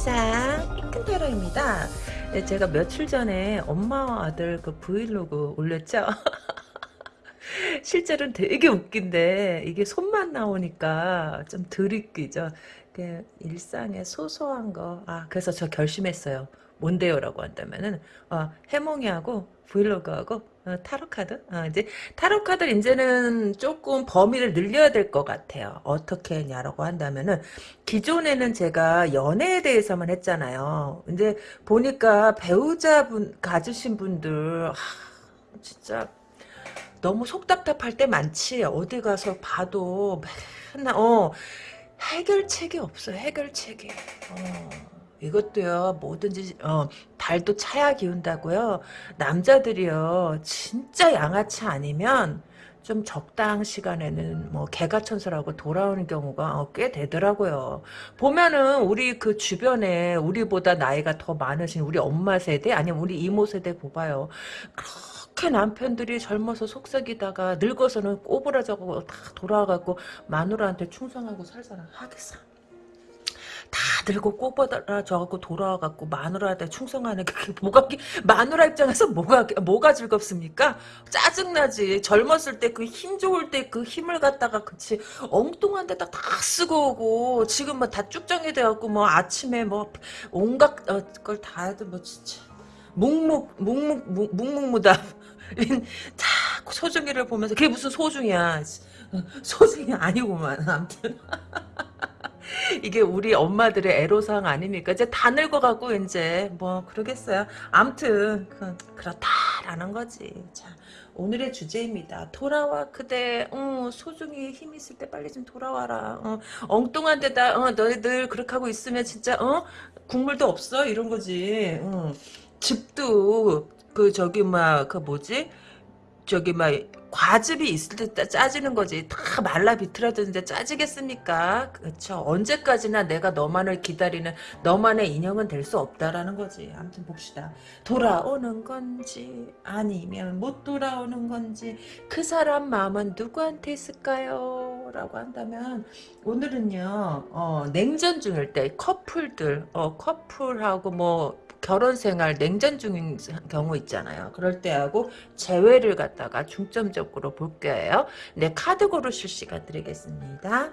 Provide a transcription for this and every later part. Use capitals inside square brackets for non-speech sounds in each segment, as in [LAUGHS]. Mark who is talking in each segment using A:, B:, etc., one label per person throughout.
A: 세상 핑크테러입니다. 네, 제가 며칠 전에 엄마와 아들 그 브이로그 올렸죠. [LAUGHS] 실제로는 되게 웃긴데 이게 손만 나오니까 좀 드립기죠. 그 일상의 소소한 거. 아 그래서 저 결심했어요. 뭔데요라고 한다면은 어, 해몽이하고 브이로그하고 어, 타로 카드? 어, 이제 타로 카드 이제는 조금 범위를 늘려야 될 것 같아요. 어떻게 했냐라고 한다면은 기존에는 제가 연애에 대해서만 했잖아요. 근데 보니까 배우자분 가지신 분들 하, 진짜 너무 속답답할 때 많지. 어디 가서 봐도 맨날 어 해결책이 없어. 해결책이. 어. 이것도요 뭐든지 어, 달도 차야 기운다고요. 남자들이요 진짜 양아치 아니면 좀 적당 시간에는 뭐 개가천선하고 돌아오는 경우가 어, 꽤 되더라고요. 보면은 우리 그 주변에 우리보다 나이가 더 많으신 우리 엄마 세대 아니면 우리 이모 세대 보봐요. 그렇게 남편들이 젊어서 속삭이다가 늙어서는 꼬부라져고 다 돌아가고 마누라한테 충성하고 살잖아 하겠어 다 들고 꼬부라져갖고 돌아와갖고 마누라한테 충성하는 게 뭐가 마누라 입장에서 뭐가 뭐가 즐겁습니까? 짜증나지. 젊었을 때 그 힘 좋을 때 그 힘을 갖다가 그치 엉뚱한 데다 다 쓰고 오고 지금 뭐 다 쭉정이 돼갖고 뭐 아침에 뭐 온갖 어, 걸다 해도 뭐 진짜 묵묵 묵묵 묵묵무다 자 소중이를 보면서 그게 무슨 소중이야 소중이 아니고만 아무튼 [LAUGHS] [LAUGHS] 이게 우리 엄마들의 애로사항 아닙니까? 이제 다 늙어가고 이제 뭐 그러겠어요. 암튼 그, 그렇다라는 거지. 자 오늘의 주제입니다. 돌아와 그대 어, 소중히 힘 있을 때 빨리 좀 돌아와라. 어, 엉뚱한 데다 어, 너희들 그렇게 하고 있으면 진짜 어 국물도 없어 이런 거지. 어. 집도 그 저기 막 그 뭐지 저기 막 과즙이 있을 때 짜지는 거지. 다 말라 비틀어졌는데 짜지겠습니까? 그렇죠. 언제까지나 내가 너만을 기다리는 너만의 인형은 될 수 없다라는 거지. 아무튼 봅시다. 돌아오는 건지 아니면 못 돌아오는 건지 그 사람 마음은 누구한테 있을까요? 라고 한다면 오늘은요. 어, 냉전 중일 때 커플들 어, 커플하고 뭐 결혼 생활 냉전 중인 경우 있잖아요. 그럴 때하고 재회를 갖다가 중점적으로 볼 거예요. 네, 카드 고르실 시간 드리겠습니다.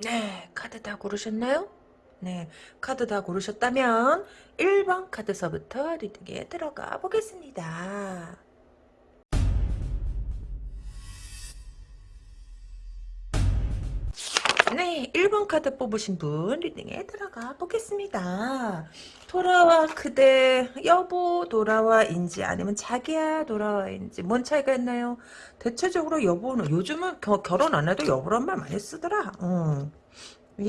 A: 네, 카드 다 고르셨나요? 네, 카드 다 고르셨다면 1번 카드서부터 리딩에 들어가 보겠습니다. 네, 1번 카드 뽑으신 분 리딩에 들어가 보겠습니다. 돌아와 그대 여보 돌아와인지 아니면 자기야 돌아와인지 뭔 차이가 있나요? 대체적으로 여보는 요즘은 겨, 결혼 안 해도 여보란 말 많이 쓰더라. 어.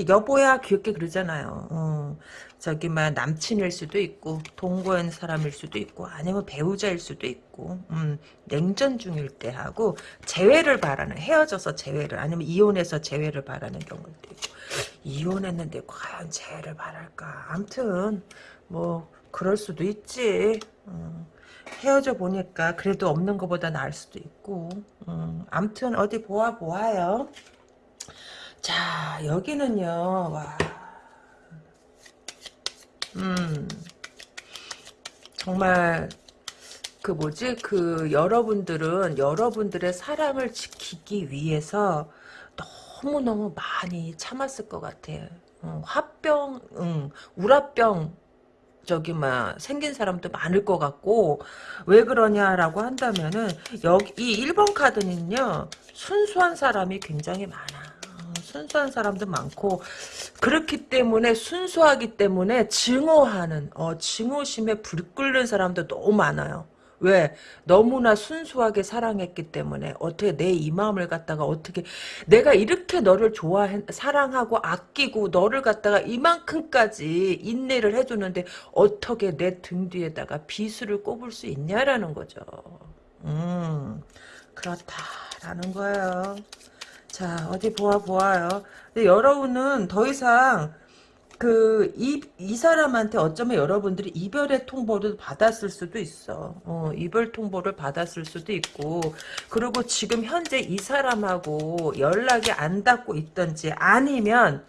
A: 여보야 귀엽게 그러잖아요. 어. 저기 막 남친일 수도 있고 동거한 사람일 수도 있고 아니면 배우자일 수도 있고 음, 냉전 중일 때 하고 재회를 바라는 헤어져서 재회를 아니면 이혼해서 재회를 바라는 경우도 있고. 이혼했는데 과연 재회를 바랄까? 암튼 뭐 그럴 수도 있지. 음, 헤어져 보니까 그래도 없는 것보다 나을 수도 있고. 음, 암튼 어디 보아 보아요 자 여기는요 와 음, 정말 그 뭐지 그 여러분들은 여러분들의 사랑을 지키기 위해서 너무너무 많이 참았을 것 같아요. 어, 화병, 응, 우라병 저기 막 생긴 사람도 많을 것 같고 왜 그러냐라고 한다면은 여기 이 1번 카드는요 순수한 사람이 굉장히 많아. 순수한 사람도 많고 그렇기 때문에 순수하기 때문에 증오하는 어, 증오심에 불 끓는 사람도 너무 많아요. 왜? 너무나 순수하게 사랑했기 때문에 어떻게 내 이 마음을 갖다가 어떻게 내가 이렇게 너를 좋아해 사랑하고 아끼고 너를 갖다가 이만큼까지 인내를 해주는데 어떻게 내 등 뒤에다가 비수를 꼽을 수 있냐라는 거죠. 음 그렇다라는 거예요. 자 어디 보아 보아요. 근데 여러분은 더 이상 그, 이, 이 사람한테 어쩌면 여러분들이 이별의 통보를 받았을 수도 있어. 어, 이별 통보를 받았을 수도 있고, 그리고 지금 현재 이 사람하고 연락이 안 닿고 있던지, 아니면,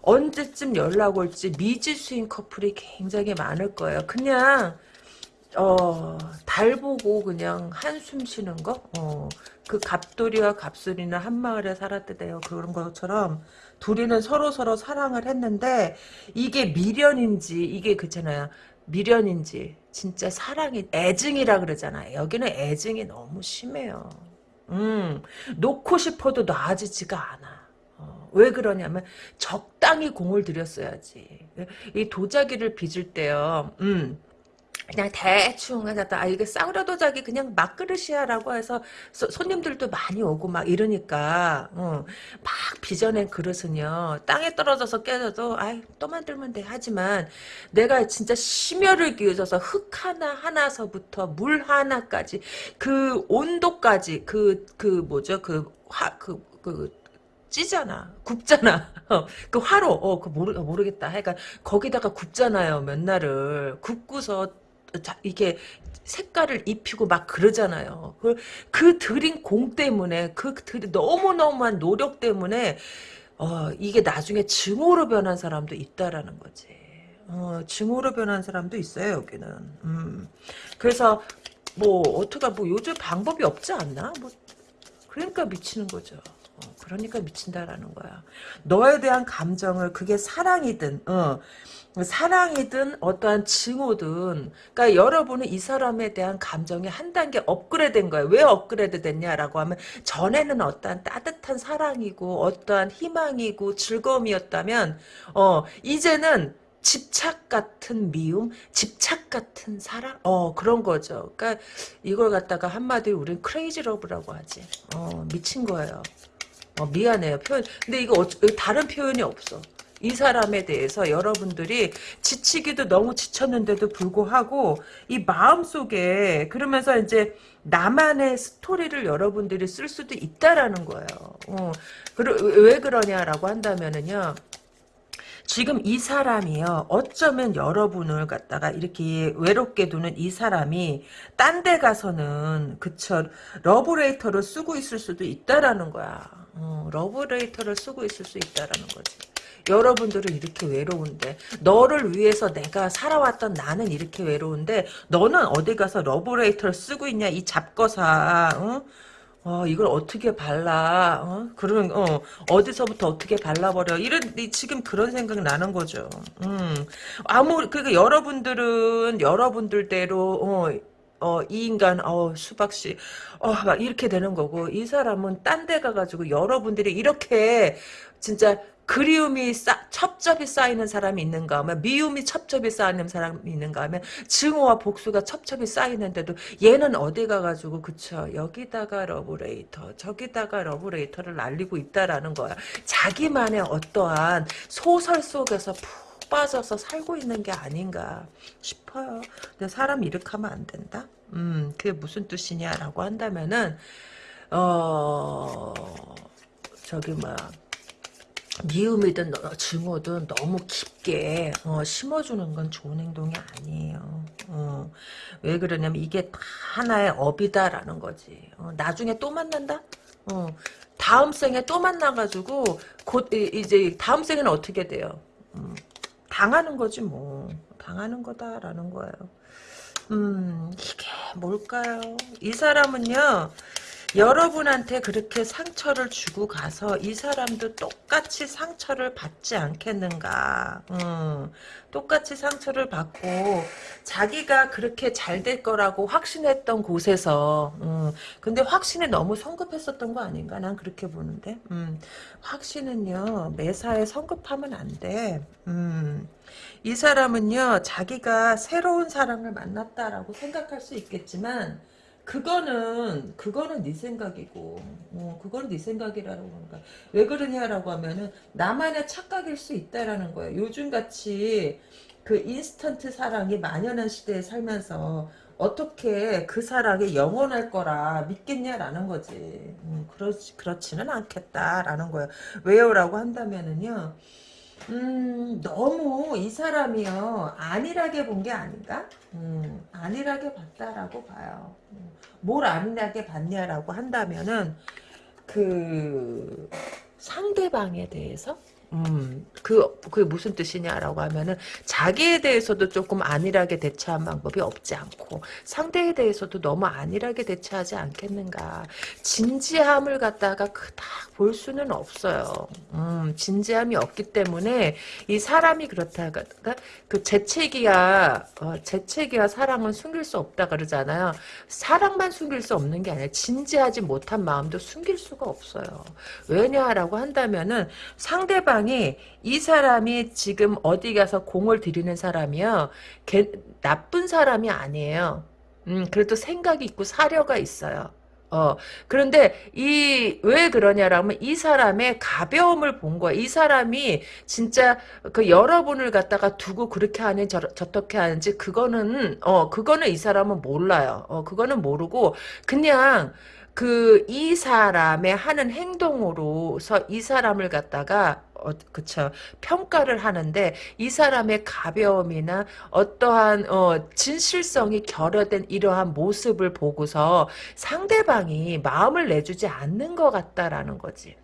A: 언제쯤 연락 올지 미지수인 커플이 굉장히 많을 거예요. 그냥, 어, 달 보고 그냥 한숨 쉬는 거? 어, 그 갑돌이와 갑술이는 한 마을에 살았대요. 그런 것처럼 둘이는 서로 서로 사랑을 했는데 이게 미련인지 이게 그잖아요. 미련인지 진짜 사랑이 애증이라 그러잖아요. 여기는 애증이 너무 심해요. 음, 놓고 싶어도 놔지지가 않아. 어, 왜 그러냐면 적당히 공을 들였어야지. 이 도자기를 빚을 때요. 음. 그냥 대충 하다가 아 이게 싸구려 도자기 그냥 막그릇이야라고 해서 소, 손님들도 많이 오고 막 이러니까 어, 막 빚어낸 그릇은요 땅에 떨어져서 깨져도 아이 또 만들면 돼 하지만 내가 진짜 심혈을 기울여서 흙 하나 하나서부터 물 하나까지 그 온도까지 그그 뭐죠 그화그그 찌잖아. 굽잖아. [LAUGHS] 어, 그 화로, 어, 그 모르, 모르겠다. 하여간, 거기다가 굽잖아요, 몇 날을. 굽고서 자, 이게 색깔을 입히고 막 그러잖아요. 그, 그 들인 공 때문에 그 들이 너무너무한 노력 때문에 어, 이게 나중에 증오로 변한 사람도 있다라는 거지. 어, 증오로 변한 사람도 있어요, 여기는. 음. 그래서 뭐 어떻게 뭐 요즘 방법이 없지 않나? 뭐 그러니까 미치는 거죠. 어, 그러니까 미친다라는 거야. 너에 대한 감정을 그게 사랑이든 어, 사랑이든 어떠한 증오든 그러니까 여러분은 이 사람에 대한 감정이 한 단계 업그레이드 된 거예요. 왜 업그레이드 됐냐라고 하면 전에는 어떠한 따뜻한 사랑이고 어떠한 희망이고 즐거움이었다면 어 이제는 집착 같은 미움, 집착 같은 사랑, 어 그런 거죠. 그러니까 이걸 갖다가 한마디로 우리는 크레이지 러브라고 하지. 어 미친 거예요. 어 미안해요 표현. 근데 이거 어, 다른 표현이 없어. 이 사람에 대해서 여러분들이 지치기도 너무 지쳤는데도 불구하고 이 마음속에 그러면서 이제 나만의 스토리를 여러분들이 쓸 수도 있다라는 거예요. 어, 왜 그러냐라고 한다면은요. 지금 이 사람이요. 어쩌면 여러분을 갖다가 이렇게 외롭게 두는 이 사람이 딴 데 가서는 그쵸 러브레터를 쓰고 있을 수도 있다라는 거야. 어, 러브레터를 쓰고 있을 수 있다라는 거지. 여러분들은 이렇게 외로운데 너를 위해서 내가 살아왔던 나는 이렇게 외로운데 너는 어디 가서 러브레터를 쓰고 있냐 이 잡것아 어? 어, 이걸 어떻게 발라, 어? 그런, 어, 어디서부터 어떻게 발라버려. 이런, 지금 그런 생각 나는 거죠. 음. 아무, 그러니까 여러분들은 여러분들대로, 어, 어, 이 인간, 어, 수박씨, 어, 막 이렇게 되는 거고, 이 사람은 딴 데 가가지고 여러분들이 이렇게, 진짜, 그리움이 쌓, 첩첩이 쌓이는 사람이 있는가 하면 미움이 첩첩이 쌓이는 사람이 있는가 하면 증오와 복수가 첩첩이 쌓이는데도 얘는 어디 가가지고 그쵸 여기다가 러브레터 저기다가 러브레터를 날리고 있다라는 거야. 자기만의 어떠한 소설 속에서 푹 빠져서 살고 있는 게 아닌가 싶어요 근데 사람 이렇게 하면 안 된다 음 그게 무슨 뜻이냐라고 한다면은 어 저기 뭐야 미움이든 증오든 너무 깊게 어, 심어주는 건 좋은 행동이 아니에요. 어, 왜 그러냐면 이게 하나의 업이다라는 거지. 어, 나중에 또 만난다? 어, 다음 생에 또 만나가지고 곧 이제 다음 생에는 어떻게 돼요? 음, 당하는 거지 뭐. 당하는 거다라는 거예요. 음 이게 뭘까요? 이 사람은요. 여러분한테 그렇게 상처를 주고 가서 이 사람도 똑같이 상처를 받지 않겠는가. 음, 똑같이 상처를 받고 자기가 그렇게 잘 될 거라고 확신했던 곳에서 음, 근데 확신이 너무 성급했었던 거 아닌가? 난 그렇게 보는데. 음, 확신은요 매사에 성급하면 안 돼. 음, 이 사람은요 자기가 새로운 사랑을 만났다라고 생각할 수 있겠지만 그거는 그거는 네 생각이고 어, 그거는 네 생각이라고 그러니까 왜 그러냐라고 하면은 나만의 착각일 수 있다라는 거예요. 요즘같이 그 인스턴트 사랑이 만연한 시대에 살면서 어떻게 그 사랑이 영원할 거라 믿겠냐라는 거지. 음, 그렇지, 그렇지는 않겠다라는 거예요. 왜요 라고 한다면은요. 음, 너무 이 사람이요, 안일하게 본 게 아닌가? 음, 안일하게 봤다라고 봐요. 음, 뭘 안일하게 봤냐라고 한다면은, 그, 상대방에 대해서? 음, 그, 그게 무슨 뜻이냐라고 하면은, 자기에 대해서도 조금 안일하게 대처한 방법이 없지 않고, 상대에 대해서도 너무 안일하게 대처하지 않겠는가. 진지함을 갖다가 그닥 볼 수는 없어요. 음, 진지함이 없기 때문에, 이 사람이 그렇다가, 그 재채기야, 어, 재채기와 사랑은 숨길 수 없다 그러잖아요. 사랑만 숨길 수 없는 게 아니라, 진지하지 못한 마음도 숨길 수가 없어요. 왜냐라고 한다면은, 상대방 상대방이 이 사람이 지금 어디 가서 공을 들이는 사람이요. 개, 나쁜 사람이 아니에요. 음, 그래도 생각이 있고 사려가 있어요. 어, 그런데 이, 왜 그러냐라면 이 사람의 가벼움을 본 거야. 이 사람이 진짜 그 여러분을 갖다가 두고 그렇게 하는 저, 저렇게 하는지 그거는, 어, 그거는 이 사람은 몰라요. 어, 그거는 모르고 그냥 그 이 사람의 하는 행동으로서 이 사람을 갖다가 어, 그쵸. 평가를 하는데 이 사람의 가벼움이나 어떠한 어, 진실성이 결여된 이러한 모습을 보고서 상대방이 마음을 내주지 않는 것 같다라는 거지.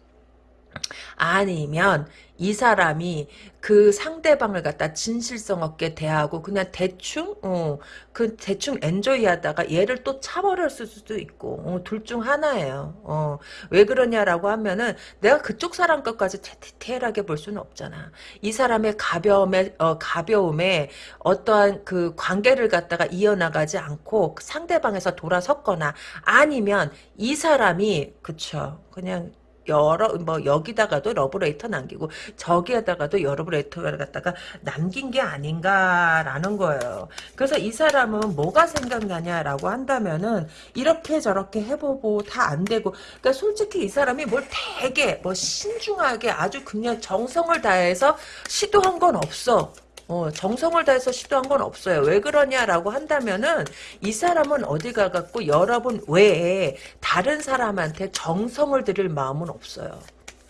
A: 아니면 이 사람이 그 상대방을 갖다 진실성 없게 대하고 그냥 대충 어, 그 대충 엔조이 하다가 얘를 또 차버렸을 수도 있고 어, 둘 중 하나예요. 어, 왜 그러냐라고 하면은 내가 그쪽 사람 것까지 디테일하게 볼 수는 없잖아. 이 사람의 가벼움에 어, 가벼움에 어떠한 그 관계를 갖다가 이어나가지 않고 상대방에서 돌아섰거나 아니면 이 사람이 그쵸 그냥 여러 뭐 여기다가도 러브레터 남기고 저기에다가도 러브레터를 갖다가 남긴 게 아닌가라는 거예요. 그래서 이 사람은 뭐가 생각나냐라고 한다면은 이렇게 저렇게 해보고 다 안 되고 그러니까 솔직히 이 사람이 뭘 되게 뭐 신중하게 아주 그냥 정성을 다해서 시도한 건 없어. 어, 정성을 다해서 시도한 건 없어요. 왜 그러냐라고 한다면은 이 사람은 어디 가 갖고 여러분 외에 다른 사람한테 정성을 들일 마음은 없어요.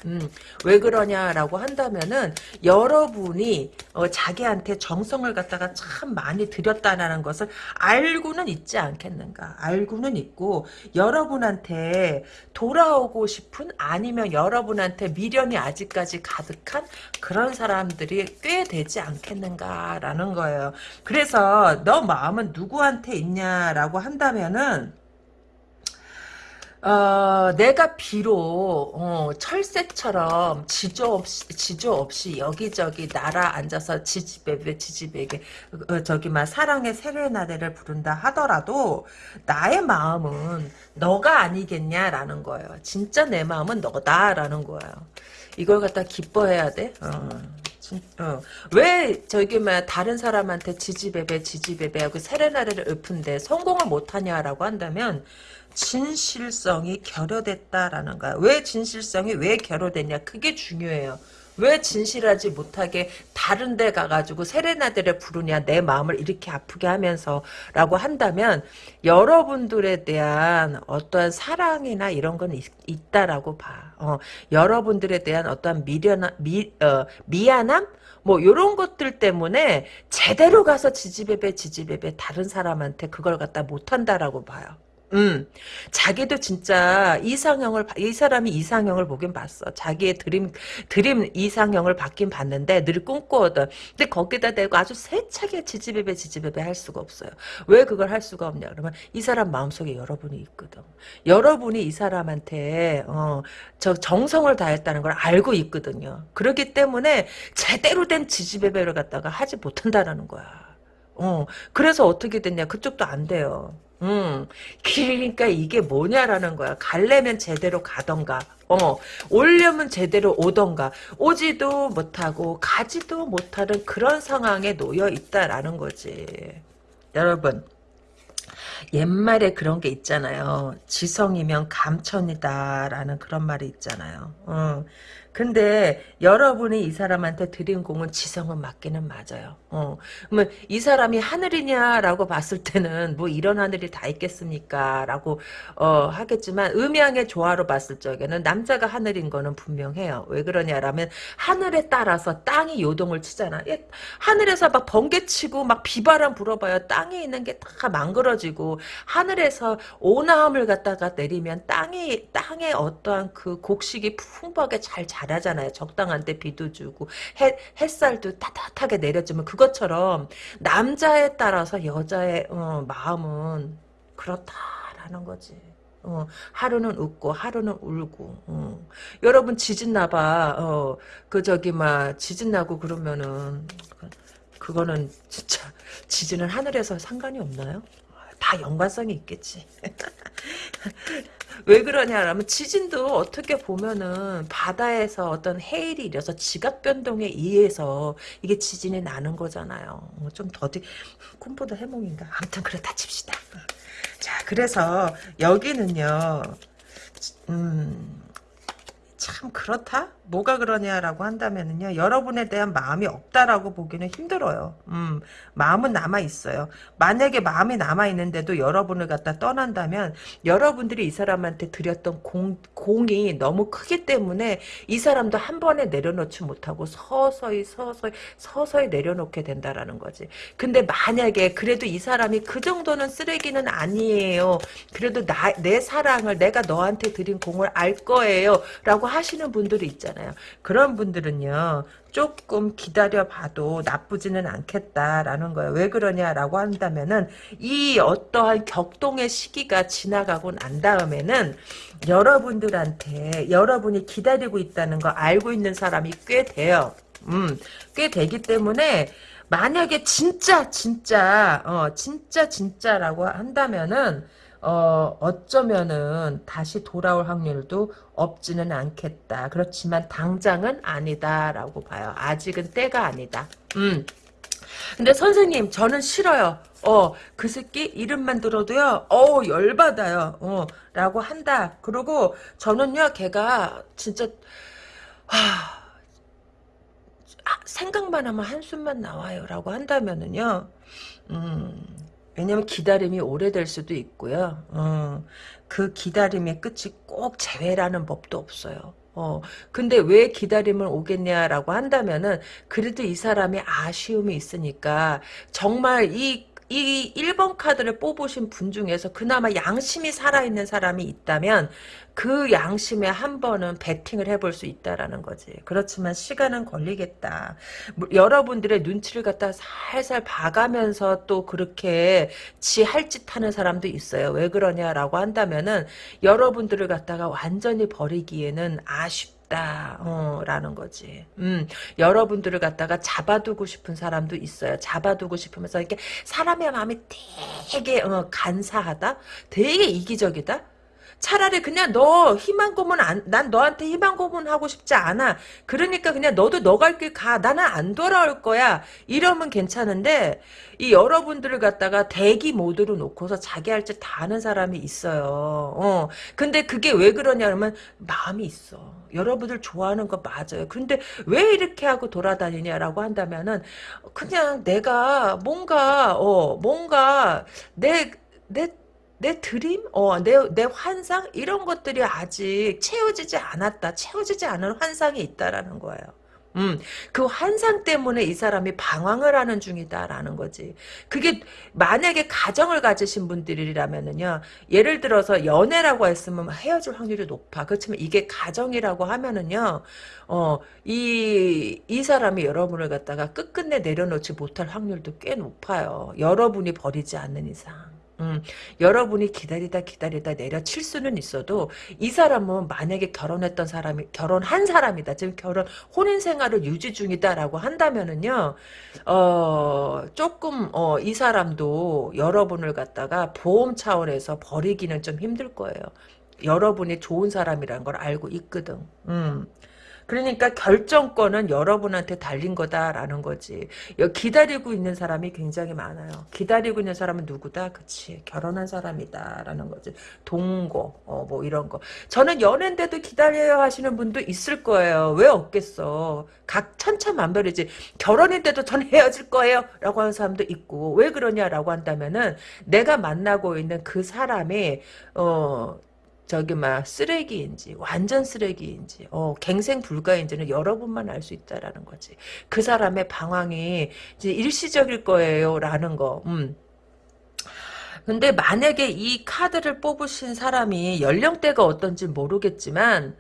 A: 음, 왜 그러냐라고 한다면은 여러분이 어, 자기한테 정성을 갖다가 참 많이 들였다는 것을 알고는 있지 않겠는가. 알고는 있고 여러분한테 돌아오고 싶은 아니면 여러분한테 미련이 아직까지 가득한 그런 사람들이 꽤 되지 않겠는가라는 거예요. 그래서 너 마음은 누구한테 있냐라고 한다면은 어, 내가 비록 어, 철새처럼 지조 없이 지조 없이 여기저기 날아 앉아서 지지배배 지지배게 어, 저기만 사랑의 세레나데를 부른다 하더라도 나의 마음은 너가 아니겠냐라는 거예요. 진짜 내 마음은 너다라는 거예요. 이걸 갖다 기뻐해야 돼. 어. 어. 왜 저기 막 다른 사람한테 지지배배 지지배배하고 세레나데를 읊은데 성공을 못하냐라고 한다면 진실성이 결여됐다라는 거야. 왜 진실성이 왜 결여됐냐? 그게 중요해요. 왜 진실하지 못하게 다른 데 가가지고 세레나데를 부르냐 내 마음을 이렇게 아프게 하면서 라고 한다면 여러분들에 대한 어떠한 사랑이나 이런 건 있, 다라고 봐. 어, 여러분들에 대한 어떠한 미련, 미, 어, 미안함? 뭐 요런 것들 때문에 제대로 가서 지지배배 지지배배 다른 사람한테 그걸 갖다 못한다라고 봐요. 음, 자기도 진짜 이상형을 이 사람이 이상형을 보긴 봤어. 자기의 드림 드림 이상형을 받긴 봤는데 늘 꿈꾸거든. 근데 거기다 대고 아주 세차게 지지배배 지지배배 할 수가 없어요. 왜 그걸 할 수가 없냐? 그러면 이 사람 마음속에 여러분이 있거든. 여러분이 이 사람한테 어, 저 정성을 다했다는 걸 알고 있거든요. 그렇기 때문에 제대로 된 지지배배를 갖다가 하지 못한다라는 거야. 어, 그래서 어떻게 됐냐? 그쪽도 안 돼요. 음, 그러니까 이게 뭐냐라는 거야. 갈래면 제대로 가던가, 어, 오려면 제대로 오던가, 오지도 못하고, 가지도 못하는 그런 상황에 놓여 있다라는 거지. 여러분, 옛말에 그런 게 있잖아요. 지성이면 감천이다라는 그런 말이 있잖아요. 어. 근데 여러분이 이 사람한테 드린 공은 지성은 맞기는 맞아요. 어. 그러면 이 사람이 하늘이냐라고 봤을 때는 뭐 이런 하늘이 다 있겠습니까? 라고 어, 하겠지만 음양의 조화로 봤을 적에는 남자가 하늘인 거는 분명해요. 왜 그러냐라면 하늘에 따라서 땅이 요동을 치잖아. 예, 하늘에서 막 번개치고 막 비바람 불어봐요. 땅에 있는 게 다 망그러지고 하늘에서 오나함을 갖다가 내리면 땅이 땅에 어떠한 그 곡식이 풍부하게 잘 자 라잖아요. 적당한 때 비도 주고 해, 햇살도 따뜻하게 내려주면 그것처럼 남자에 따라서 여자의 어, 마음은 그렇다라는 거지. 어, 하루는 웃고 하루는 울고 어. 여러분 지진 나봐 어, 그 저기 막 지진 나고 그러면은 그거는 진짜 지진은 하늘에서 상관이 없나요? 다 연관성이 있겠지. [LAUGHS] 왜 그러냐라면 지진도 어떻게 보면은 바다에서 어떤 해일이 일어서 지각 변동에 의해서 이게 지진이 나는 거잖아요. 어, 좀 더디 꿈보다 해몽인가? 아무튼 그렇다 칩시다. 자, 그래서 여기는요. 음, 참 그렇다? 뭐가 그러냐라고 한다면은요. 여러분에 대한 마음이 없다라고 보기는 힘들어요. 음, 마음은 남아 있어요. 만약에 마음이 남아 있는데도 여러분을 갖다 떠난다면 여러분들이 이 사람한테 드렸던 공, 공이 너무 크기 때문에 이 사람도 한 번에 내려놓지 못하고 서서히 서서히 서서히 내려놓게 된다라는 거지. 근데 만약에 그래도 이 사람이 그 정도는 쓰레기는 아니에요. 그래도 나, 내 사랑을 내가 너한테 드린 공을 알 거예요. 라고 하시는 분들이 있잖아요. 그런 분들은요. 조금 기다려봐도 나쁘지는 않겠다라는 거예요. 왜 그러냐라고 한다면은 이 어떠한 격동의 시기가 지나가고 난 다음에는 여러분들한테 여러분이 기다리고 있다는 거 알고 있는 사람이 꽤 돼요. 음, 꽤 되기 때문에 만약에 진짜 진짜 어 진짜 진짜라고 한다면은 어, 어쩌면은 다시 돌아올 확률도 없지는 않겠다. 그렇지만 당장은 아니다라고 봐요. 아직은 때가 아니다. 음. 근데 선생님 저는 싫어요. 어, 그 새끼 이름만 들어도요. 어, 열받아요. 어, 라고 한다. 그리고 저는요, 걔가 진짜 하, 아, 생각만 하면 한숨만 나와요. 라고 한다면은요. 음, 왜냐면 기다림이 오래될 수도 있고요. 어, 그 기다림의 끝이 꼭 재회라는 법도 없어요. 어, 근데 왜 기다림을 오겠냐라고 한다면은, 그래도 이 사람이 아쉬움이 있으니까, 정말 이 이 1번 카드를 뽑으신 분 중에서 그나마 양심이 살아있는 사람이 있다면 그 양심에 한 번은 베팅을 해볼 수 있다라는 거지. 그렇지만 시간은 걸리겠다. 뭐, 여러분들의 눈치를 갖다 살살 봐가면서 또 그렇게 지 할 짓 하는 사람도 있어요. 왜 그러냐라고 한다면은 여러분들을 갖다가 완전히 버리기에는 아쉽 있다. 어, 라는 거지. 음, 여러분들을 갖다가 잡아두고 싶은 사람도 있어요. 잡아두고 싶으면서 이렇게 사람의 마음이 되게 어, 간사하다? 되게 이기적이다? 차라리 그냥 너 희망 고문 안, 난 너한테 희망 고문하고 싶지 않아. 그러니까 그냥 너도 너 갈 길 가. 나는 안 돌아올 거야. 이러면 괜찮은데 이 여러분들을 갖다가 대기 모드로 놓고서 자기 할 짓 다 하는 사람이 있어요. 어. 근데 그게 왜 그러냐면 마음이 있어. 여러분들 좋아하는 거 맞아요. 근데 왜 이렇게 하고 돌아다니냐라고 한다면은 그냥 내가 뭔가 어 뭔가 내내 내 드림, 어, 내, 내 환상 이런 것들이 아직 채워지지 않았다. 채워지지 않은 환상이 있다라는 거예요. 음, 그 환상 때문에 이 사람이 방황을 하는 중이다라는 거지. 그게 만약에 가정을 가지신 분들이라면은요, 예를 들어서 연애라고 했으면 헤어질 확률이 높아. 그렇지만 이게 가정이라고 하면은요, 어, 이, 이 사람이 여러분을 갖다가 끝끝내 내려놓지 못할 확률도 꽤 높아요. 여러분이 버리지 않는 이상. 음, 여러분이 기다리다 기다리다 내려칠 수는 있어도 이 사람은 만약에 결혼했던 사람이 결혼한 사람이다. 지금 결혼 혼인 생활을 유지 중이다라고 한다면은요. 어, 조금 어, 이 사람도 여러분을 갖다가 보험 차원에서 버리기는 좀 힘들 거예요. 여러분이 좋은 사람이라는 걸 알고 있거든. 음. 그러니까 결정권은 여러분한테 달린 거다라는 거지. 기다리고 있는 사람이 굉장히 많아요. 기다리고 있는 사람은 누구다? 그치. 결혼한 사람이다라는 거지. 동거, 어, 뭐 이런 거. 저는 연애인데도 기다려야 하시는 분도 있을 거예요. 왜 없겠어. 각 천차만별이지. 결혼인데도 전 헤어질 거예요. 라고 하는 사람도 있고. 왜 그러냐라고 한다면은 내가 만나고 있는 그 사람이, 어, 저기 막 쓰레기인지 완전 쓰레기인지 어 갱생 불가인지는 여러분만 알 수 있다라는 거지. 그 사람의 방황이 이제 일시적일 거예요라는 거. 음. 근데 만약에 이 카드를 뽑으신 사람이 연령대가 어떤지 모르겠지만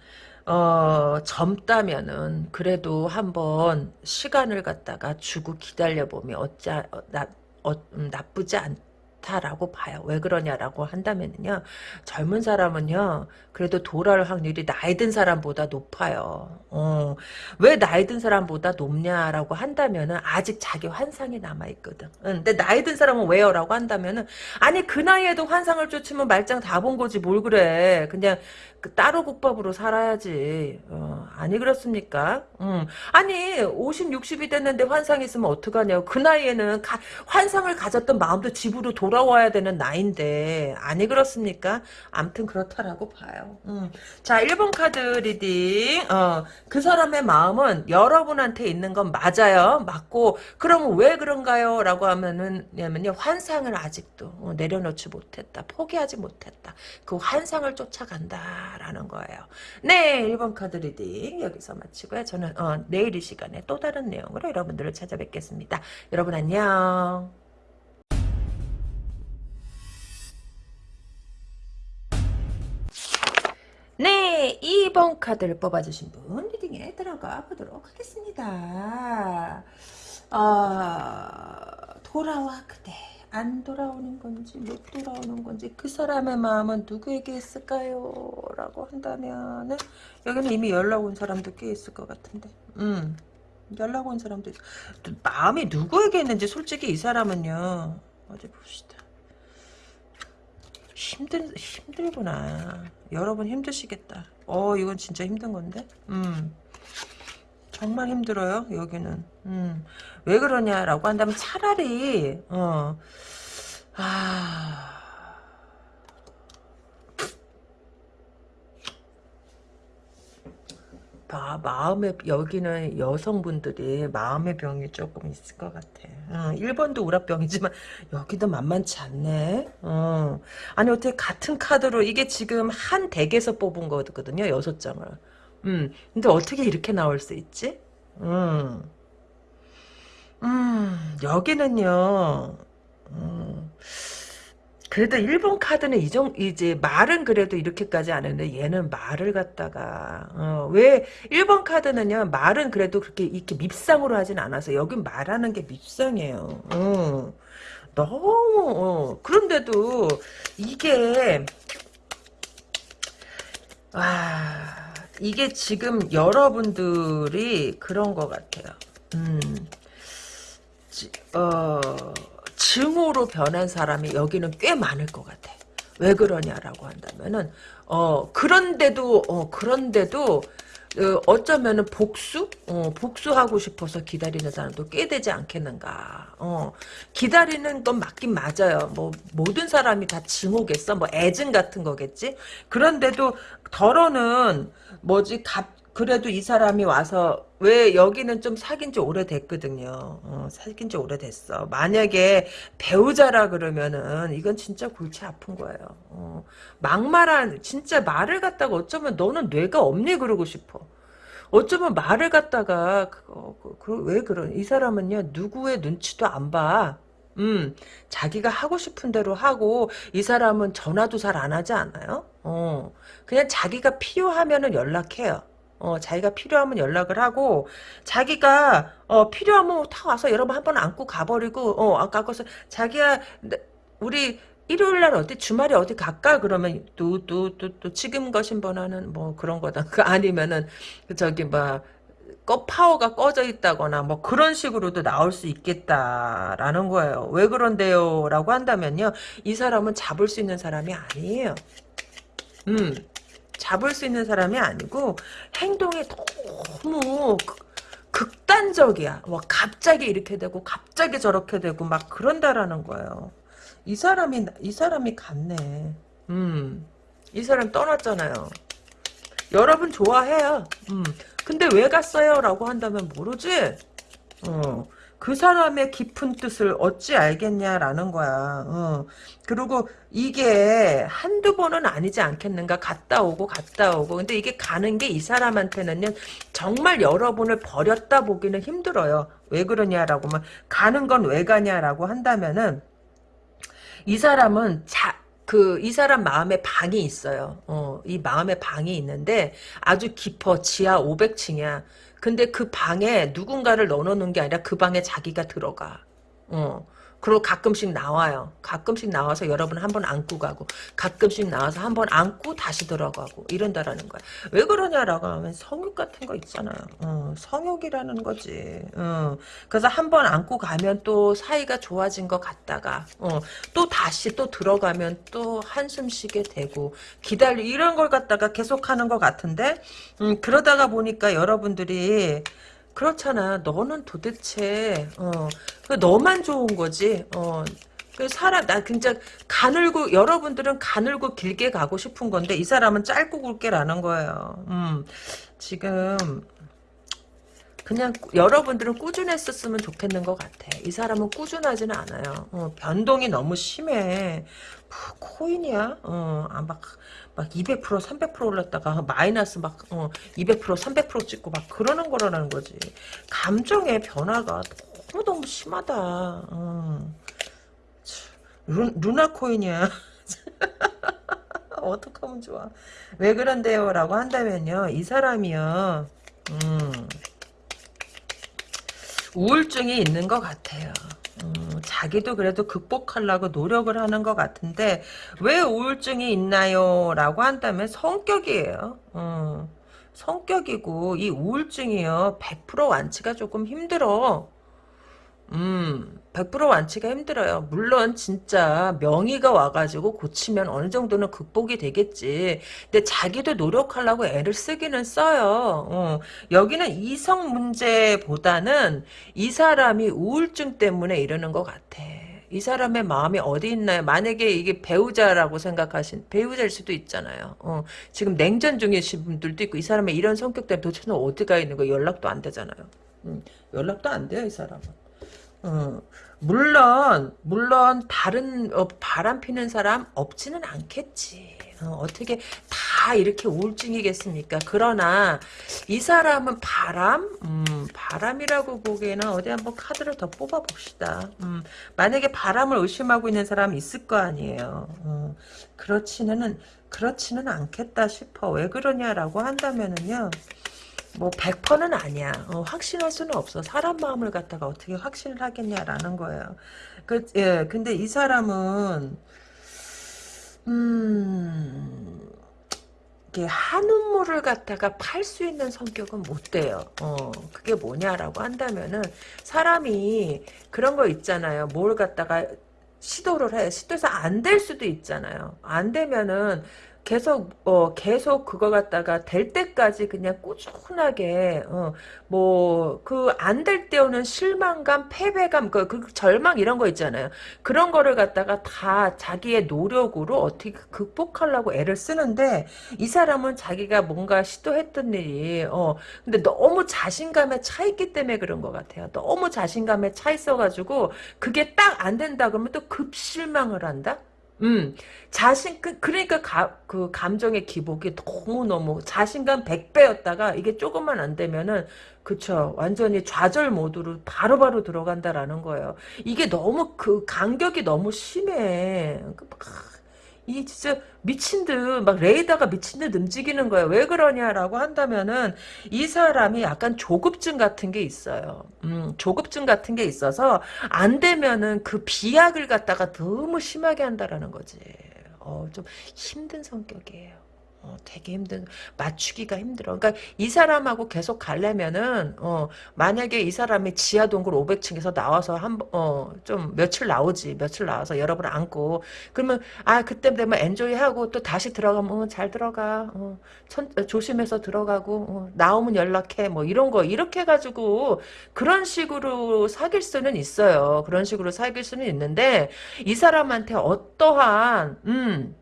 A: 어, 젊다면은 그래도 한번 시간을 갖다가 주고 기다려 보면 어짜 어, 나, 어, 음, 나쁘지 않 다라고 봐요. 왜 그러냐라고 한다면요. 젊은 사람은요. 그래도 돌아올 확률이 나이 든 사람보다 높아요. 어, 왜 나이 든 사람보다 높냐라고 한다면은 아직 자기 환상이 남아있거든. 응, 근데 나이 든 사람은 왜요? 라고 한다면은 아니 그 나이에도 환상을 쫓으면 말짱 다 본 거지 뭘 그래. 그냥 그 따로 국밥으로 살아야지. 어, 아니 그렇습니까? 음. 아니 50, 60이 됐는데 환상이 있으면 어떡하냐고. 그 나이에는 가, 환상을 가졌던 마음도 집으로 돌아 와야 되는 나이인데 아니 그렇습니까? 암튼 그렇다라고 봐요. 음. 자 1번 카드 reading 어, 그 사람의 마음은 여러분한테 있는 건 맞아요. 맞고 그럼 왜 그런가요? 라고 하면은 환상을 아직도 어, 내려놓지 못했다. 포기하지 못했다. 그 환상을 쫓아간다. 라는 거예요. 네, 1번 카드 reading 여기서 마치고요. 저는 어, 내일 이 시간에 또 다른 내용으로 여러분들을 찾아뵙겠습니다. 여러분 안녕. 네, 2번 카드를 뽑아주신 분 reading에 들어가 보도록 하겠습니다. 어, 돌아와 그대. 안 돌아오는 건지 못 돌아오는 건지 그 사람의 마음은 누구에게 있을까요? 라고 한다면 여기는 이미 연락 온 사람도 꽤 있을 것 같은데 음 연락 온 사람도 있... 마음이 누구에게 있는지 솔직히 이 사람은요 어디 봅시다 힘들 힘들구나. 여러분 힘드시겠다. 어 이건 진짜 힘든 건데? 음. 정말 힘들어요 여기는. 음. 왜 그러냐라고 한다면 차라리 어, 아... 아, 마음의 여기는 여성분들이 마음의 병이 조금 있을 것 같아. 어, 1번도 우라병이지만 여기도 만만치 않네. 어. 아니 어떻게 같은 카드로 이게 지금 한 덱에서 뽑은 거거든요. 여섯 장을. 음, 근데 어떻게 이렇게 나올 수 있지? 음. 음, 여기는요, 음, 그래도 일본 카드는 이정 이제 말은 그래도 이렇게까지 안 했는데 얘는 말을 갖다가 어, 왜 일본 카드는요 말은 그래도 그렇게 이렇게 밉상으로 하진 않아서 여긴 말하는 게 밉상이에요. 어, 너무 어, 그런데도 이게 아 이게 지금 여러분들이 그런 것 같아요. 음. 어, 증오로 변한 사람이 여기는 꽤 많을 것 같아. 왜 그러냐라고 한다면은 어 그런데도 어 그런데도 어, 어쩌면은 복수? 어, 복수하고 싶어서 기다리는 사람도 꽤 되지 않겠는가. 어, 기다리는 건 맞긴 맞아요. 뭐, 모든 사람이 다 증오겠어. 뭐, 애증 같은 거겠지? 그런데도, 덜어는, 뭐지, 갑, 그래도 이 사람이 와서 왜 여기는 좀 사귄 지 오래됐거든요. 어, 사귄 지 오래됐어. 만약에 배우자라 그러면은 이건 진짜 골치 아픈 거예요. 어, 막말한 진짜 말을 갖다가 어쩌면 너는 뇌가 없니 그러고 싶어. 어쩌면 말을 갖다가 그거 그, 그, 왜 그런 이 사람은요 누구의 눈치도 안 봐. 음, 자기가 하고 싶은 대로 하고 이 사람은 전화도 잘 안 하지 않아요? 어, 그냥 자기가 필요하면은 연락해요. 어, 자기가 필요하면 연락을 하고 자기가 어, 필요하면 다 와서 여러분 한번 안고 가버리고 어, 아까 거서 자기야 우리 일요일 날 어디 주말에 어디 갈까 그러면 또 또 또 또 지금 거신 번호는 뭐 그런 거다 [LAUGHS] 그 아니면은 저기 뭐꺼 파워가 꺼져 있다거나 뭐 그런 식으로도 나올 수 있겠다라는 거예요. 왜 그런데요? 라고 한다면요. 이 사람은 잡을 수 있는 사람이 아니에요. 음. 잡을 수 있는 사람이 아니고 행동이 너무 극단적이야. 와 갑자기 이렇게 되고 갑자기 저렇게 되고 막 그런다라는 거예요. 이 사람이 이 사람이 갔네. 음. 이 사람 떠났잖아요. 여러분 좋아해요. 음. 근데 왜 갔어요? 라고 한다면 모르지? 어. 그 사람의 깊은 뜻을 어찌 알겠냐라는 거야. 어. 그리고 이게 한두 번은 아니지 않겠는가? 갔다 오고 갔다 오고. 근데 이게 가는 게 이 사람한테는요. 정말 여러분을 버렸다 보기는 힘들어요. 왜 그러냐라고 하면 가는 건 왜 가냐라고 한다면은 이 사람은 자, 그, 이 사람 마음에 방이 있어요. 어, 이 마음에 방이 있는데 아주 깊어. 지하 500층이야. 근데 그 방에 누군가를 넣어놓는 게 아니라 그 방에 자기가 들어가. 어. 그리고 가끔씩 나와요. 가끔씩 나와서 여러분 한 번 안고 가고 가끔씩 나와서 한 번 안고 다시 들어가고 이런다라는 거야. 왜 그러냐라고 하면 성욕 같은 거 있잖아요. 어, 성욕이라는 거지. 어, 그래서 한 번 안고 가면 또 사이가 좋아진 것 같다가 어, 또 다시 또 들어가면 또 한숨 쉬게 되고 기다리 이런 걸 갖다가 계속하는 것 같은데 음, 그러다가 보니까 여러분들이 그렇잖아. 너는 도대체 어, 그 너만 좋은 거지. 어, 그 사람 나 진짜 가늘고 여러분들은 가늘고 길게 가고 싶은 건데 이 사람은 짧고 굵게라는 거예요. 음, 지금 그냥 여러분들은 꾸준했었으면 좋겠는 것 같아. 이 사람은 꾸준하지는 않아요. 어, 변동이 너무 심해. 뭐, 코인이야? 어, 아, 막, 막 200%, 300% 올랐다가 마이너스 막, 어, 200%, 300% 찍고 막 그러는 거라는 거지. 감정의 변화가 너무너무 심하다. 어. 루, 루나 코인이야. [LAUGHS] 어떡하면 좋아. 왜 그런데요? 라고 한다면요. 이 사람이요. 음. 우울증이 있는 것 같아요. 음, 자기도 그래도 극복하려고 노력을 하는 것 같은데 왜 우울증이 있나요? 라고 한다면 성격이에요. 음, 성격이고 이 우울증이요. 100% 완치가 조금 힘들어. 음, 100% 완치가 힘들어요. 물론 진짜 명의가 와가지고 고치면 어느 정도는 극복이 되겠지. 근데 자기도 노력하려고 애를 쓰기는 써요. 어, 여기는 이성 문제보다는 이 사람이 우울증 때문에 이러는 것 같아. 이 사람의 마음이 어디 있나요? 만약에 이게 배우자라고 생각하신 배우자일 수도 있잖아요. 어, 지금 냉전 중이신 분들도 있고 이 사람의 이런 성격 때문에 도대체 어디가 있는 거 연락도 안 되잖아요. 음, 연락도 안 돼요 이 사람은. 어, 물론 물론 다른 어, 바람 피는 사람 없지는 않겠지. 어, 떻게다 이렇게 우울증이겠습니까? 그러나 이 사람은 바람, 음, 바람이라고 보기에는 어디 한번 카드를 더 뽑아 봅시다. 음, 만약에 바람을 의심하고 있는 사람이 있을 거 아니에요. 어, 그렇지는 그렇지는 않겠다 싶어. 왜 그러냐라고 한다면은요. 뭐 100%는 아니야. 어, 확신할 수는 없어. 사람 마음을 갖다가 어떻게 확신을 하겠냐라는 거예요. 그, 예, 근데 이 사람은 음, 이게 한우물을 갖다가 팔 수 있는 성격은 못 돼요. 어, 그게 뭐냐라고 한다면은 사람이 그런 거 있잖아요. 뭘 갖다가 시도를 해. 시도해서 안 될 수도 있잖아요. 안 되면은 계속 어 계속 그거 갖다가 될 때까지 그냥 꾸준하게 어 뭐 그 안 될 때 오는 실망감, 패배감, 그, 그 절망 이런 거 있잖아요. 그런 거를 갖다가 다 자기의 노력으로 어떻게 극복하려고 애를 쓰는데 이 사람은 자기가 뭔가 시도했던 일이 어 근데 너무 자신감에 차 있기 때문에 그런 것 같아요. 너무 자신감에 차 있어가지고 그게 딱 안 된다 그러면 또 급실망을 한다. 음, 자신, 그, 그러니까 가, 그 감정의 기복이 너무너무 자신감 100배였다가 이게 조금만 안 되면은, 그쵸. 완전히 좌절 모드로 바로바로 바로 들어간다라는 거예요. 이게 너무 그 간격이 너무 심해. 그 이 진짜 미친 듯 막 레이더가 미친 듯 움직이는 거야. 왜 그러냐라고 한다면은 이 사람이 약간 조급증 같은 게 있어요. 음, 조급증 같은 게 있어서 안 되면은 그 비약을 갖다가 너무 심하게 한다라는 거지. 어, 좀 힘든 성격이에요. 어, 되게 힘든 맞추기가 힘들어. 그러니까 이 사람하고 계속 가려면은 어, 만약에 이 사람이 지하 동굴 500층에서 나와서 한어좀 며칠 나오지 며칠 나와서 여러분 안고 그러면 아 그때 되면 엔조이 하고 또 다시 들어가면 어, 잘 들어가 어, 천, 조심해서 들어가고 어, 나오면 연락해 뭐 이런 거 이렇게 해가지고 그런 식으로 사귈 수는 있어요. 그런 식으로 사귈 수는 있는데 이 사람한테 어떠한 음.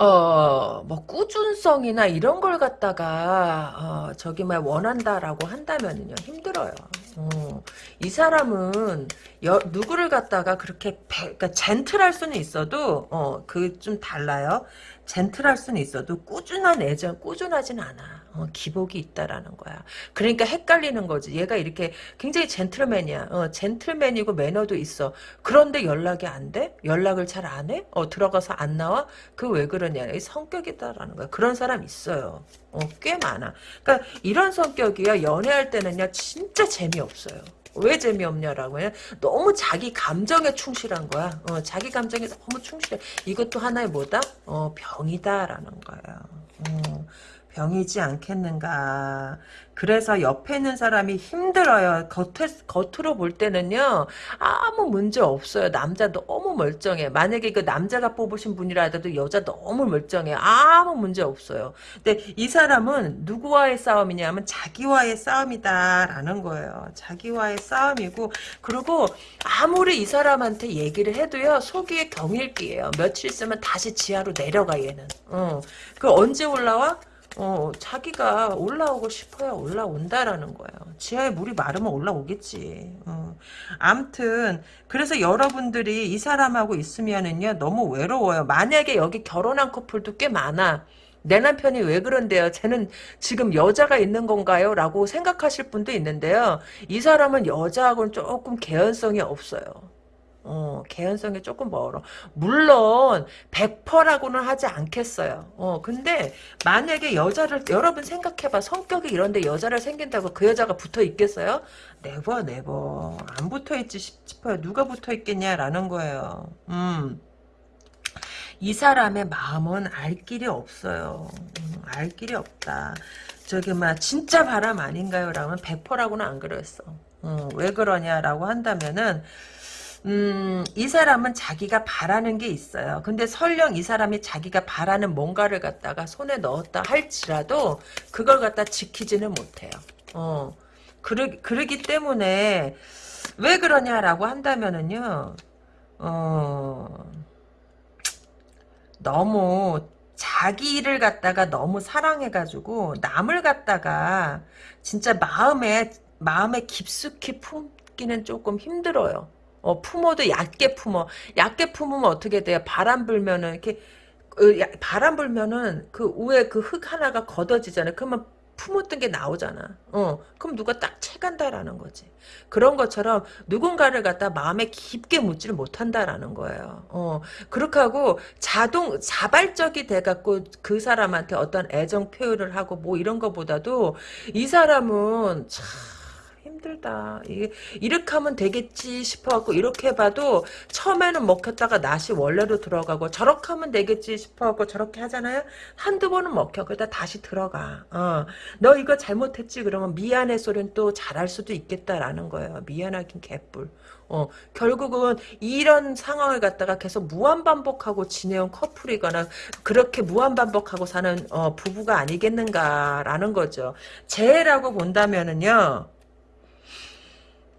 A: 어, 뭐, 꾸준성이나 이런 걸 갖다가, 어, 저기, 막, 원한다라고 한다면은요, 힘들어요. 어, 이 사람은, 여, 누구를 갖다가 그렇게, 배, 그러니까 젠틀할 수는 있어도, 어, 그 좀 달라요. 젠틀할 수는 있어도 꾸준한 애정, 꾸준하진 않아. 어, 기복이 있다라는 거야. 그러니까 헷갈리는 거지. 얘가 이렇게 굉장히 젠틀맨이야. 어, 젠틀맨이고 매너도 있어. 그런데 연락이 안 돼? 연락을 잘 안 해? 어, 들어가서 안 나와? 그 왜 그러냐. 이 성격이다라는 거야. 그런 사람 있어요. 어, 꽤 많아. 그러니까 이런 성격이야. 연애할 때는요, 진짜 재미없어요. 왜 재미없냐라고 해 너무 자기 감정에 충실한 거야. 어, 자기 감정에 너무 충실해. 이것도 하나의 뭐다? 어, 병이다라는 거야. 어, 병이지 않겠는가. 그래서 옆에 있는 사람이 힘들어요. 겉에, 겉으로 볼 때는요, 아무 문제 없어요. 남자 너무 멀쩡해. 만약에 그 남자가 뽑으신 분이라도 여자 너무 멀쩡해. 아무 문제 없어요. 근데 이 사람은 누구와의 싸움이냐면 자기와의 싸움이다라는 거예요. 자기와의 싸움이고, 그리고 아무리 이 사람한테 얘기를 해도요, 속이 경일기예요. 며칠 있으면 다시 지하로 내려가, 얘는. 어. 그 언제 올라와? 어, 자기가 올라오고 싶어야 올라온다라는 거예요. 지하에 물이 마르면 올라오겠지. 어. 암튼, 그래서 여러분들이 이 사람하고 있으면은요, 너무 외로워요. 만약에 여기 결혼한 커플도 꽤 많아. 내 남편이 왜 그런데요? 쟤는 지금 여자가 있는 건가요? 라고 생각하실 분도 있는데요. 이 사람은 여자하고는 조금 개연성이 없어요. 어, 개연성이 조금 멀어. 물론 100%라고는 하지 않겠어요. 어, 근데 만약에 여자를 여러분 생각해봐. 성격이 이런데 여자를 생긴다고 그 여자가 붙어 있겠어요? never never 안 붙어 있지 싶어요. 누가 붙어 있겠냐라는 거예요. 음. 이 사람의 마음은 알 길이 없어요. 음, 알 길이 없다. 저기 막 진짜 바람 아닌가요? 라면 100%라고는 안 그랬어. 어, 왜 그러냐라고 한다면은 음, 이 사람은 자기가 바라는 게 있어요. 근데 설령 이 사람이 자기가 바라는 뭔가를 갖다가 손에 넣었다 할지라도 그걸 갖다 지키지는 못해요. 어, 그러, 그러기 때문에 왜 그러냐라고 한다면은요, 어, 너무 자기를 갖다가 너무 사랑해가지고 남을 갖다가 진짜 마음에 마음에 깊숙이 품기는 조금 힘들어요. 어, 품어도 얕게 품어. 얕게 품으면 어떻게 돼요? 바람 불면은 이렇게 그, 야, 바람 불면은 그 위에 그 흙 하나가 걷어지잖아요. 그러면 품었던 게 나오잖아. 어, 그럼 누가 딱 채간다라는 거지. 그런 것처럼 누군가를 갖다 마음에 깊게 묻지를 못한다라는 거예요. 어, 그렇게 하고 자동, 자발적이 돼갖고 그 사람한테 어떤 애정 표현을 하고 뭐 이런 것보다도 이 사람은 참, 힘들다. 이게 이렇게 하면 되겠지 싶어갖고 이렇게 해봐도 처음에는 먹혔다가 낫이 원래로 들어가고 저렇게 하면 되겠지 싶어갖고 저렇게 하잖아요. 한두 번은 먹혀. 그러다 다시 들어가. 어. 너 이거 잘못했지 그러면 미안해 소리는 또 잘할 수도 있겠다라는 거예요. 미안하긴 개뿔. 어, 결국은 이런 상황을 갖다가 계속 무한반복하고 지내온 커플이거나 그렇게 무한반복하고 사는 어, 부부가 아니겠는가라는 거죠. 재해라고 본다면은요.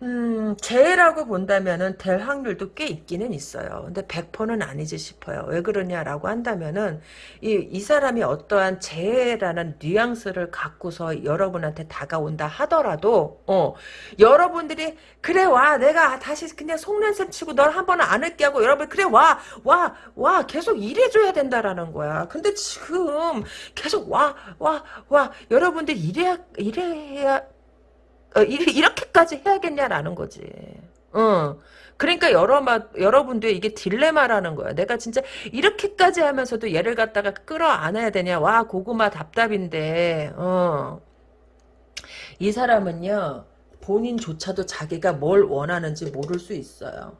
A: 음, 재해라고 본다면은 될 확률도 꽤 있기는 있어요. 근데 100%는 아니지 싶어요. 왜 그러냐라고 한다면은 이, 이 사람이 어떠한 재해라는 뉘앙스를 갖고서 여러분한테 다가온다 하더라도 어, 여러분들이 그래 와 내가 다시 그냥 속낸셈 치고 널 한 번은 안을게 하고 여러분 그래 와 와 와 계속 일해줘야 된다라는 거야. 근데 지금 계속 와 와 와 여러분들 이래야 이래야 어, 이렇게까지 해야겠냐라는 거지. 어. 그러니까 여러 여러분들 이게 딜레마라는 거야. 내가 진짜 이렇게까지 하면서도 얘를 갖다가 끌어안아야 되냐. 와 고구마 답답인데. 어. 이 사람은요. 본인조차도 자기가 뭘 원하는지 모를 수 있어요.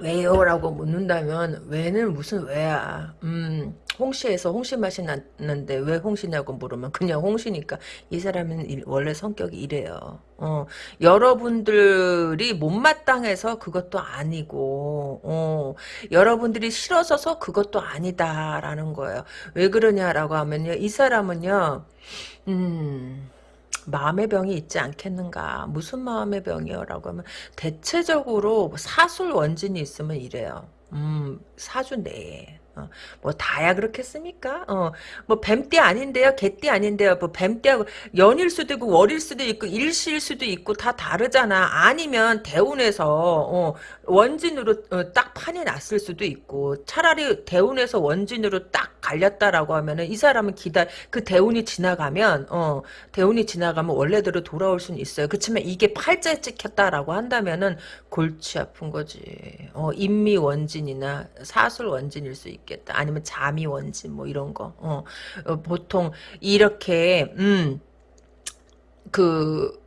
A: 왜요? 라고 묻는다면 왜는 무슨 왜야 음 홍시에서 홍시 맛이 났는데 왜 홍시냐고 물으면 그냥 홍시니까 이 사람은 일- 원래 성격이 이래요. 어 여러분들이 못마땅해서 그것도 아니고 어 여러분들이 싫어서서 그것도 아니다라는 거예요. 왜 그러냐라고 하면요 이 사람은요 음 마음의 병이 있지 않겠는가? 무슨 마음의 병이요 라고 하면 대체적으로 뭐 사술 원진이 있으면 이래요. 음 사주 내에 어, 뭐 다야 그렇겠습니까? 어, 뭐 뱀띠 아닌데요, 개띠 아닌데요. 뭐 뱀띠하고 연일 수도 있고 월일 수도 있고 일시일 수도 있고 다 다르잖아. 아니면 대운에서 어, 원진으로 어, 딱 판이 났을 수도 있고 차라리 대운에서 원진으로 딱 갈렸다라고 하면은 이 사람은 기다 그 대운이 지나가면 어 대운이 지나가면 원래대로 돌아올 수는 있어요. 그렇지만 이게 팔자에 찍혔다라고 한다면은 골치 아픈 거지. 어 인미 원진이나 사술 원진일 수 있 겠다. 아니면 자미 원진 뭐 이런 거. 어, 어, 보통 이렇게 음그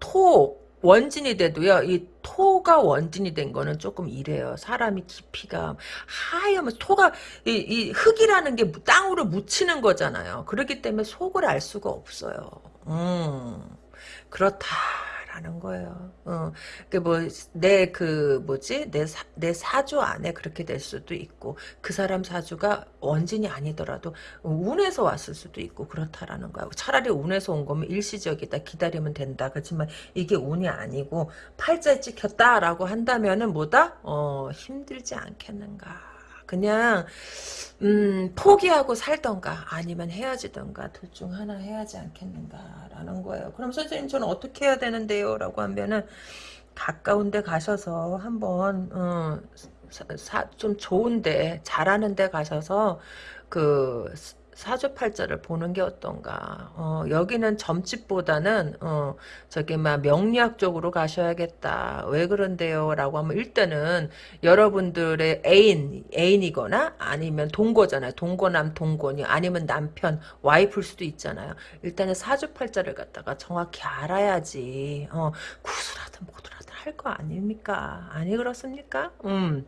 A: 토 원진이 돼도요. 이 토가 원진이 된 거는 조금 이래요. 사람이 깊이가 하얘면 토가 이, 이 흙이라는 게 땅으로 묻히는 거잖아요. 그렇기 때문에 속을 알 수가 없어요. 음. 그렇다 라는 거예요 어, 그뭐내 그 뭐지 내, 사, 내 사주 안에 그렇게 될 수도 있고 그 사람 사주가 원진이 아니더라도 운에서 왔을 수도 있고 그렇다라는 거야. 차라리 운에서 온 거면 일시적이다. 기다리면 된다. 그렇지만 이게 운이 아니고 팔자에 찍혔다라고 한다면은 뭐다? 어, 힘들지 않겠는가. 그냥 음, 포기하고 살던가 아니면 헤어지던가 둘 중 하나 해야지 않겠는가라는 거예요. 그럼 선생님 저는 어떻게 해야 되는데요? 라고 하면은 가까운 데 가셔서 한번 어, 사, 사, 좀 좋은데 잘하는 데 가셔서 그 사주팔자를 보는 게 어떤가. 어, 여기는 점집보다는 어, 저기 막 명리학 쪽으로 가셔야겠다. 왜 그런데요? 라고 하면 일단은 여러분들의 애인, 애인이거나 아니면 동거잖아요. 동거남, 동거니 아니면 남편, 와이프일 수도 있잖아요. 일단은 사주팔자를 갖다가 정확히 알아야지. 어, 구슬하든 뭐더라든 할거 아닙니까? 아니 그렇습니까? 음.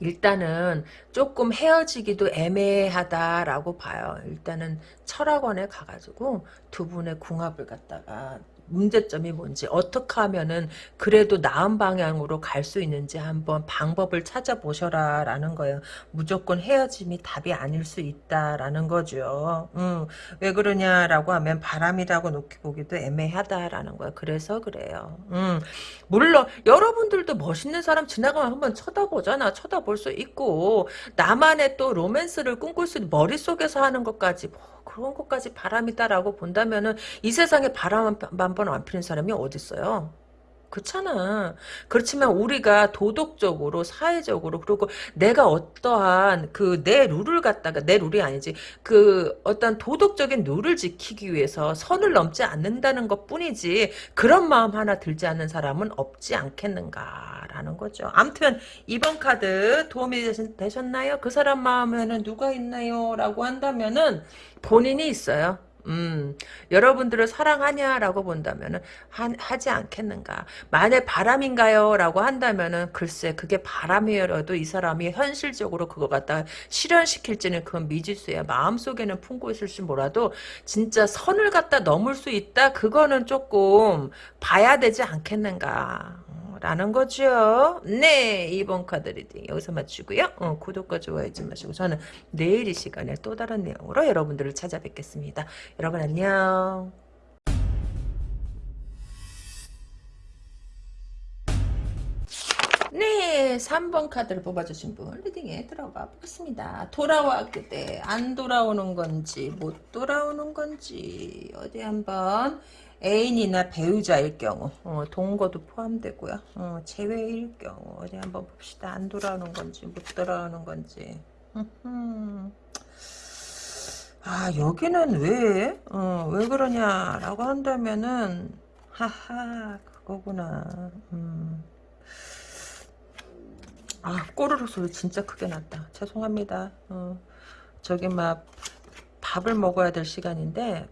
A: 일단은 조금 헤어지기도 애매하다라고 봐요. 일단은 철학원에 가가지고 두 분의 궁합을 갖다가 문제점이 뭔지 어떻게 하면은 그래도 나은 방향으로 갈 수 있는지 한번 방법을 찾아보셔라 라는 거예요. 무조건 헤어짐이 답이 아닐 수 있다라는 거죠. 음, 왜 그러냐라고 하면 바람이라고 놓기 보기도 애매하다라는 거예요. 그래서 그래요. 음, 물론 여러분들도 멋있는 사람 지나가면 한번 쳐다보잖아. 쳐다볼 수 있고 나만의 또 로맨스를 꿈꿀 수 있는 머릿속에서 하는 것까지 뭐 그런 것까지 바람이다라고 본다면은 이 세상에 바람 한 번 안 피는 사람이 어딨어요? 그렇잖아. 그렇지만 우리가 도덕적으로 사회적으로 그리고 내가 어떠한 그 내 룰을 갖다가 내 룰이 아니지 그 어떤 도덕적인 룰을 지키기 위해서 선을 넘지 않는다는 것 뿐이지 그런 마음 하나 들지 않는 사람은 없지 않겠는가라는 거죠. 암튼 이번 카드 도움이 되셨, 나요 그 사람 마음에는 누가 있나요? 라고 한다면은 본인이 있어요. 음, 여러분들을 사랑하냐라고 본다면은 하, 지 않겠는가. 만약 바람인가요? 라고 한다면은 글쎄 그게 바람이어도 이 사람이 현실적으로 그거 갖다 실현시킬지는 그건 미지수야. 마음속에는 품고 있을지 몰라도 진짜 선을 갖다 넘을 수 있다? 그거는 조금 봐야 되지 않겠는가. 라는 거죠. 네, 2번 카드 reading 여기서 마치고요. 어, 구독과 좋아요 잊지 마시고 저는 내일 이 시간에 또 다른 내용으로 여러분들을 찾아뵙겠습니다. 여러분 안녕. 네, 3번 카드를 뽑아주신 분 reading에 들어가 보겠습니다. 돌아와 그대 안 돌아오는 건지 못 돌아오는 건지 어디 한번 애인이나 배우자일 경우 어, 동거도 포함되고요. 어, 제외일 경우 어디 한번 봅시다. 안 돌아오는 건지 못 돌아오는 건지 [LAUGHS] 아 여기는 왜? 어, 왜 그러냐라고 한다면은 하하 그거구나. 음. 아 꼬르륵 소리 진짜 크게 났다. 죄송합니다. 어, 저기 막 밥을 먹어야 될 시간인데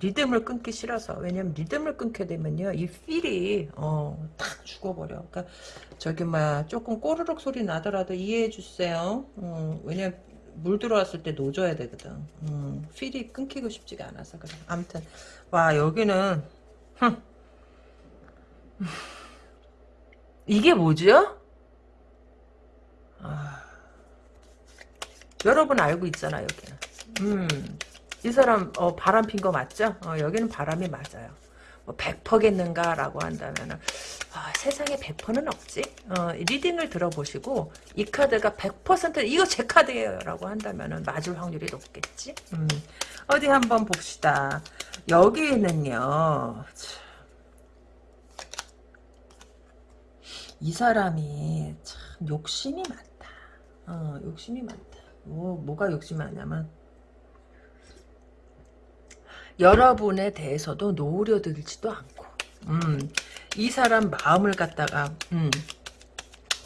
A: 리듬을 끊기 싫어서. 왜냐면 리듬을 끊게 되면요 이 필이 어탁 죽어버려. 그러니까 저기 막 조금 꼬르륵 소리 나더라도 이해해 주세요. 어, 왜냐면 물 들어왔을 때 놓줘야 되거든. 음, 필이 끊기고 싶지가 않아서 그래. 아무튼 와 여기는 흠. 이게 뭐죠? 아, 여러분 알고 있잖아 여기는. 음. 이 사람 어, 바람 핀 거 맞죠? 어, 여기는 바람이 맞아요. 뭐 100%겠는가라고 한다면 아, 세상에 100%는 없지. 어, 리딩을 들어보시고 이 카드가 100% 이거 제 카드예요 라고 한다면 맞을 확률이 높겠지. 음. 어디 한번 봅시다. 여기는요. 이 사람이 참 욕심이 많다. 어, 욕심이 많다. 뭐, 뭐가 욕심이 많냐면 여러분에 대해서도 노려들지도 않고 음, 이 사람 마음을 갖다가 음,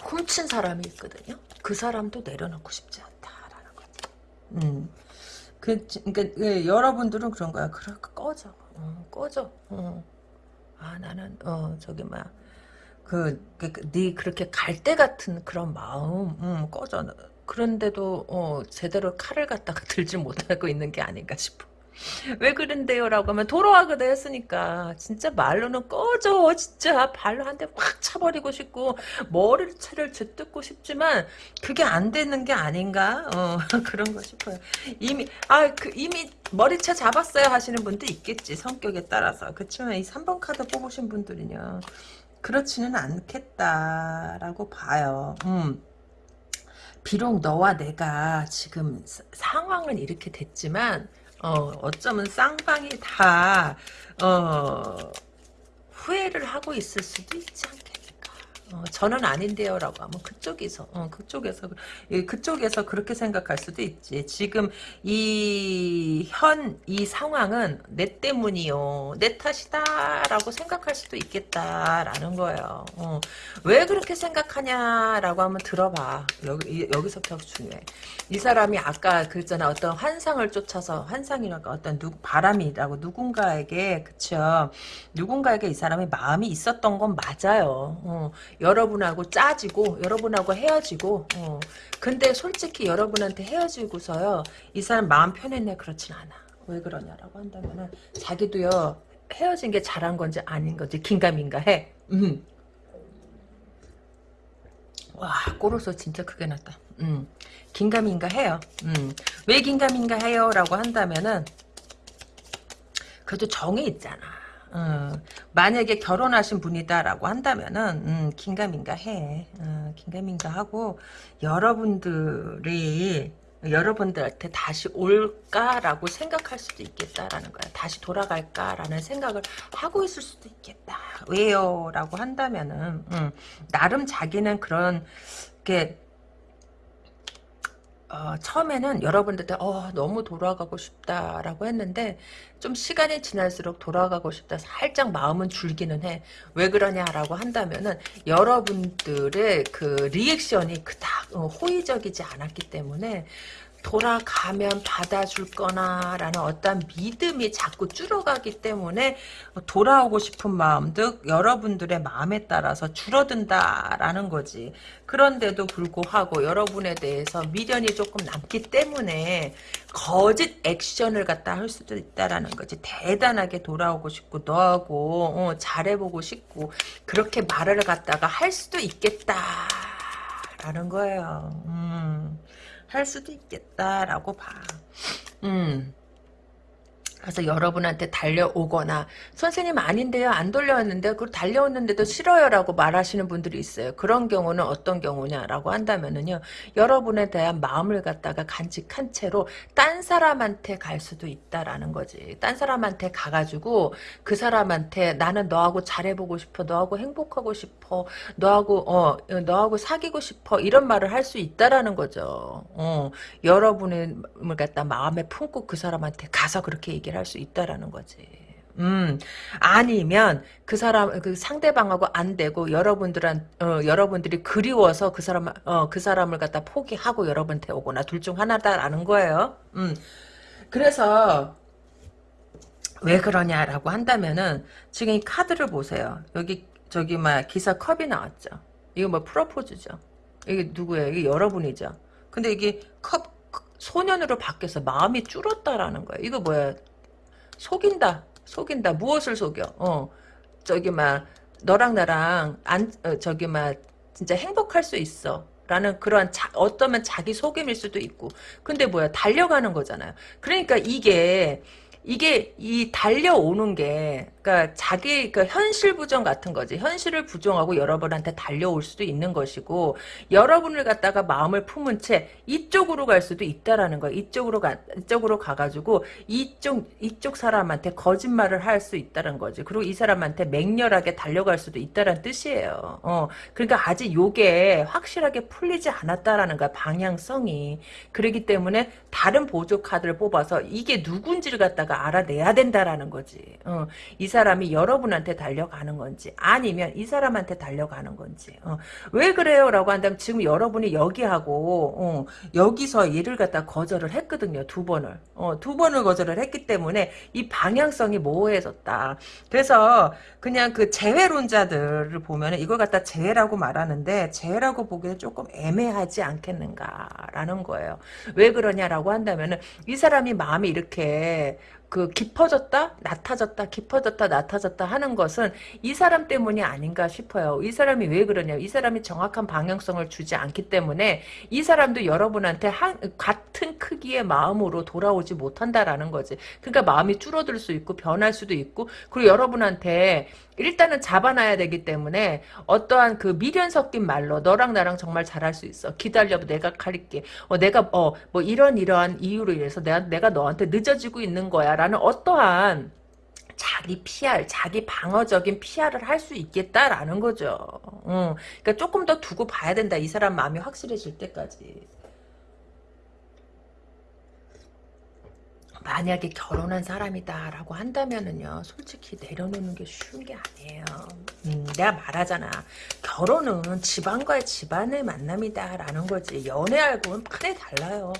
A: 훔친 사람이 있거든요. 그 사람도 내려놓고 싶지 않다라는 거지. 음, 그, 그러니까 예, 여러분들은 그런 거야. 그래 꺼져, 어, 꺼져. 어. 아 나는 어 저기 막 그, 그, 그, 네 그렇게 갈때 같은 그런 마음, 음, 꺼져. 그런데도, 어, 제대로 칼을 갖다가 [LAUGHS] 들지 못하고 있는 게 아닌가 싶어. 왜 그런데요? 라고 하면 돌아와그다 했으니까 진짜 말로는 꺼져. 진짜 발로 한 대 확 차버리고 싶고 머리를 차를 쥐뜯고 싶지만 그게 안 되는 게 아닌가? 어, [LAUGHS] 그런 거 싶어요. 이미 아 그 이미 머리채 잡았어요 하시는 분도 있겠지 성격에 따라서. 그렇지만 이 3번 카드 뽑으신 분들은요 그렇지는 않겠다라고 봐요. 음. 비록 너와 내가 지금 상황은 이렇게 됐지만 어, 어쩌면 쌍방이 다, 어, 후회를 하고 있을 수도 있지 않겠는가. 어, 저는 아닌데요 라고 하면 그쪽에서 어, 그쪽에서 그쪽에서 그렇게 생각할 수도 있지. 지금 이 현 이 상황은 내 때문이요. 내 탓이다 라고 생각할 수도 있겠다라는 거예요. 어, 왜 그렇게 생각하냐 라고 하면 들어봐. 여기, 여기서부터 중요해. 이 사람이 아까 그랬잖아. 어떤 환상을 쫓아서 환상이랄까 어떤 누, 바람이라고 누군가에게 그쵸? 누군가에게 이 사람이 마음이 있었던 건 맞아요. 어, 여러분하고 짜지고 여러분하고 헤어지고 어. 근데 솔직히 여러분한테 헤어지고서요 이 사람 마음 편했네 그렇진 않아 왜 그러냐라고 한다면은 자기도요 헤어진 게 잘한 건지 아닌 건지 긴가민가 해 음. 와 꼬로서 진짜 크게 났다 음. 긴가민가 해요 음. 왜 긴가민가 해요 라고 한다면은 그래도 정이 있잖아 어, 만약에 결혼하신 분이다라고 한다면은 음, 긴가민가 해. 어, 긴가민가 하고 여러분들이 여러분들한테 다시 올까라고 생각할 수도 있겠다라는 거야. 다시 돌아갈까라는 생각을 하고 있을 수도 있겠다. 왜요? 라고 한다면은 음, 나름 자기는 그런 게 어, 처음에는 여러분들한테 어, 너무 돌아가고 싶다라고 했는데 좀 시간이 지날수록 돌아가고 싶다 살짝 마음은 줄기는 해. 왜 그러냐라고 한다면은 여러분들의 그 리액션이 그닥 어, 호의적이지 않았기 때문에 돌아가면 받아줄 거나 라는 어떤 믿음이 자꾸 줄어가기 때문에 돌아오고 싶은 마음도 여러분들의 마음에 따라서 줄어든다라는 거지. 그런데도 불구하고 여러분에 대해서 미련이 조금 남기 때문에 거짓 액션을 갖다 할 수도 있다라는 거지. 대단하게 돌아오고 싶고 너하고 어, 잘해보고 싶고 그렇게 말을 갖다가 할 수도 있겠다라는 거예요. 음. 할 수도 있겠다라고 봐. 음. 그래서 여러분한테 달려오거나 선생님 아닌데요. 안 돌려왔는데. 그걸 달려왔는데도 싫어요라고 말하시는 분들이 있어요. 그런 경우는 어떤 경우냐라고 한다면은요 여러분에 대한 마음을 갖다가 간직한 채로 딴 사람한테 갈 수도 있다라는 거지. 딴 사람한테 가가지고 그 사람한테 나는 너하고 잘해보고 싶어. 너하고 행복하고 싶어. 너하고 어 너하고 사귀고 싶어. 이런 말을 할 수 있다라는 거죠. 어 여러분을 갖다 마음에 품고 그 사람한테 가서 그렇게 얘기 얘기를 할 수 있다라는 거지. 음, 아니면 그 사람 그 상대방하고 안 되고 여러분들한 어, 여러분들이 그리워서 그 사람 어, 그 사람을 갖다 포기하고 여러분한테 오거나 둘 중 하나다라는 거예요. 음. 그래서 왜 그러냐라고 한다면은 지금 이 카드를 보세요. 여기 저기 막 기사 컵이 나왔죠. 이거 뭐 프로포즈죠. 이게 누구예요? 이게 여러분이죠. 근데 이게 컵 소년으로 바뀌어서 마음이 줄었다라는 거예요. 이거 뭐야? 속인다. 속인다. 무엇을 속여? 어. 저기 막 너랑 나랑 안 어, 저기 막 진짜 행복할 수 있어. 라는 그러한 자, 어떠면 자기 속임일 수도 있고 근데 뭐야 달려가는 거잖아요 그러니까 이게 이게 이 달려오는 게 그러니까 자기 그 현실 부정 같은 거지. 현실을 부정하고 여러분한테 달려올 수도 있는 것이고 여러분을 갖다가 마음을 품은 채 이쪽으로 갈 수도 있다라는 거야. 이쪽으로 가 이쪽으로 가가지고 이쪽 이쪽 사람한테 거짓말을 할 수 있다는 거지. 그리고 이 사람한테 맹렬하게 달려갈 수도 있다는 뜻이에요. 어. 그러니까 아직 요게 확실하게 풀리지 않았다라는 거야 방향성이. 그러기 때문에 다른 보조 카드를 뽑아서 이게 누군지를 갖다가 알아내야 된다라는 거지. 어, 이 사람이 여러분한테 달려가는 건지 아니면 이 사람한테 달려가는 건지 어, 왜 그래요? 라고 한다면 지금 여러분이 여기하고 어, 여기서 일을 갖다 거절을 했거든요. 두 번을. 어, 두 번을 거절을 했기 때문에 이 방향성이 모호해졌다. 그래서 그냥 그 재회론자들을 보면 이걸 갖다 재회라고 말하는데 재회라고 보기에는 조금 애매하지 않겠는가라는 거예요. 왜 그러냐라고 한다면 은 이 사람이 마음이 이렇게 그 깊어졌다 낮아졌다 깊어졌다 낮아졌다 하는 것은 이 사람 때문이 아닌가 싶어요. 이 사람이 왜 그러냐 이 사람이 정확한 방향성을 주지 않기 때문에 이 사람도 여러분한테 한, 같은 크기의 마음으로 돌아오지 못한다라는 거지. 그러니까 마음이 줄어들 수 있고 변할 수도 있고 그리고 여러분한테 일단은 잡아놔야 되기 때문에 어떠한 그 미련 섞인 말로 너랑 나랑 정말 잘할 수 있어. 기다려 내가 가릴게. 어, 내가 어 뭐 이런 이러한 이유로 인해서 내가 내가 너한테 늦어지고 있는 거야라는 어떠한 자기 PR, 자기 방어적인 PR을 할 수 있겠다라는 거죠. 응. 그러니까 조금 더 두고 봐야 된다. 이 사람 마음이 확실해질 때까지. 만약에 결혼한 사람이다라고 한다면은요 솔직히 내려놓는 게 쉬운 게 아니에요. 음, 내가 말하잖아. 결혼은 집안과의 집안의 만남이다라는 거지. 연애하고는 판에 달라요.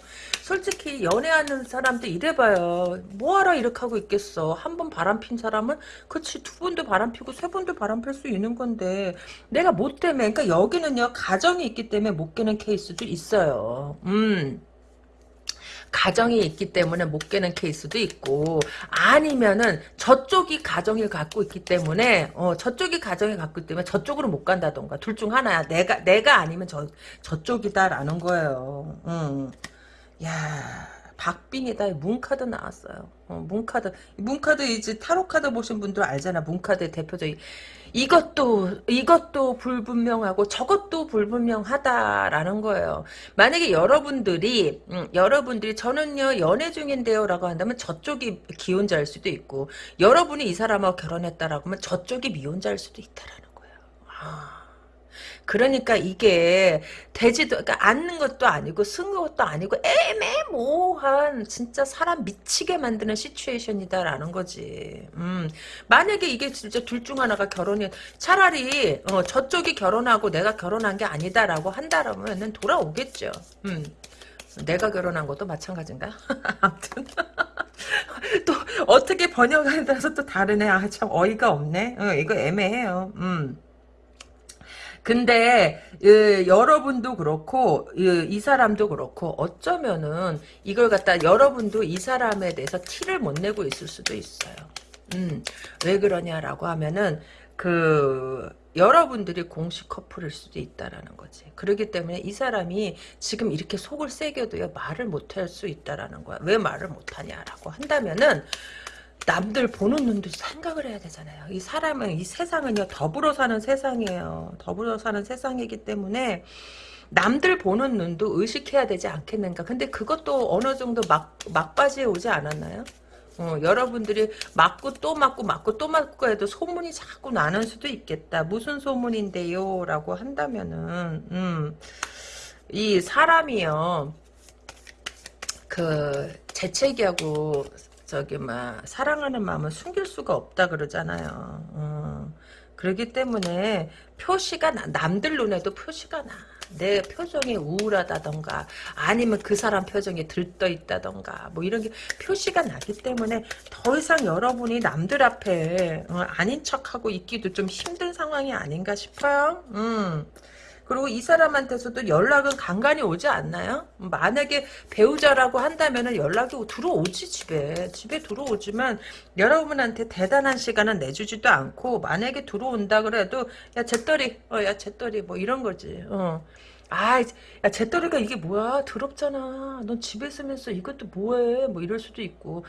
A: 솔직히 연애하는 사람도 이래봐요. 뭐하러 이렇게 하고 있겠어? 한 번 바람 핀 사람은 그치 두 번도 바람 피고 세 번도 바람 필 수 있는 건데 내가 못 때문에 그러니까 여기는요 가정이 있기 때문에 못 깨는 케이스도 있어요. 음 가정이 있기 때문에 못 깨는 케이스도 있고 아니면은 저쪽이 가정을 갖고 있기 때문에 어 저쪽이 가정을 갖고 있기 때문에 저쪽으로 못 간다던가 둘 중 하나야 내가 내가 아니면 저 저쪽이다라는 거예요. 음. 야 박빙이다. 문카드 나왔어요. 어, 문카드. 문카드 이제 타로 카드 보신 분들 알잖아. 문카드의 대표적인 이것도 이것도 불분명하고 저것도 불분명하다라는 거예요. 만약에 여러분들이 음, 여러분들이 저는요 연애 중인데요라고 한다면 저쪽이 기혼자일 수도 있고 여러분이 이 사람하고 결혼했다라고 하면 저쪽이 미혼자일 수도 있다라는 거예요. 아. 그러니까 이게 되지도 그러니까 앉는 것도 아니고 쓴 것도 아니고 애매모호한 진짜 사람 미치게 만드는 시츄에이션이다라는 거지. 음, 만약에 이게 진짜 둘 중 하나가 결혼이 차라리 어, 저쪽이 결혼하고 내가 결혼한 게 아니다라고 한다라면은 돌아오겠죠. 음. 내가 결혼한 것도 마찬가지인가? [LAUGHS] 아무튼 [LAUGHS] 또 어떻게 번역하에 따라서 또 다르네. 아 참 어이가 없네. 어, 이거 애매해요. 음. 근데 예, 여러분도 그렇고 예, 이 사람도 그렇고 어쩌면은 이걸 갖다 여러분도 이 사람에 대해서 티를 못 내고 있을 수도 있어요. 음, 왜 그러냐라고 하면은 그 여러분들이 공식 커플일 수도 있다라는 거지. 그렇기 때문에 이 사람이 지금 이렇게 속을 새겨도요 말을 못 할 수 있다라는 거야. 왜 말을 못 하냐라고 한다면은 남들 보는 눈도 생각을 해야 되잖아요. 이 사람은 이 세상은요 더불어 사는 세상이에요. 더불어 사는 세상이기 때문에 남들 보는 눈도 의식해야 되지 않겠는가. 근데 그것도 어느 정도 막 막바지에 오지 않았나요? 어, 여러분들이 맞고 또 맞고 맞고 또 맞고 해도 소문이 자꾸 나는 수도 있겠다. 무슨 소문인데요? 라고 한다면은 음, 이 사람이요. 그 재채기하고 저기 막 사랑하는 마음을 숨길 수가 없다 그러잖아요. 어. 그렇기 때문에 표시가 나, 남들 눈에도 표시가 나. 내 표정이 우울하다던가 아니면 그 사람 표정이 들떠 있다던가 뭐 이런 게 표시가 나기 때문에 더 이상 여러분이 남들 앞에 어, 아닌 척하고 있기도 좀 힘든 상황이 아닌가 싶어요. 음. 그리고 이 사람한테서도 연락은 간간히 오지 않나요? 만약에 배우자라고 한다면 연락이 들어오지 집에 집에 들어오지만 여러분한테 대단한 시간은 내주지도 않고 만약에 들어온다 그래도 야 재떨이 어야 재떨이 뭐 이런 거지 어. 아, 야, 재떨이가 이게 뭐야? 더럽잖아. 넌 집에 있으면서 이것도 뭐해? 뭐 이럴 수도 있고.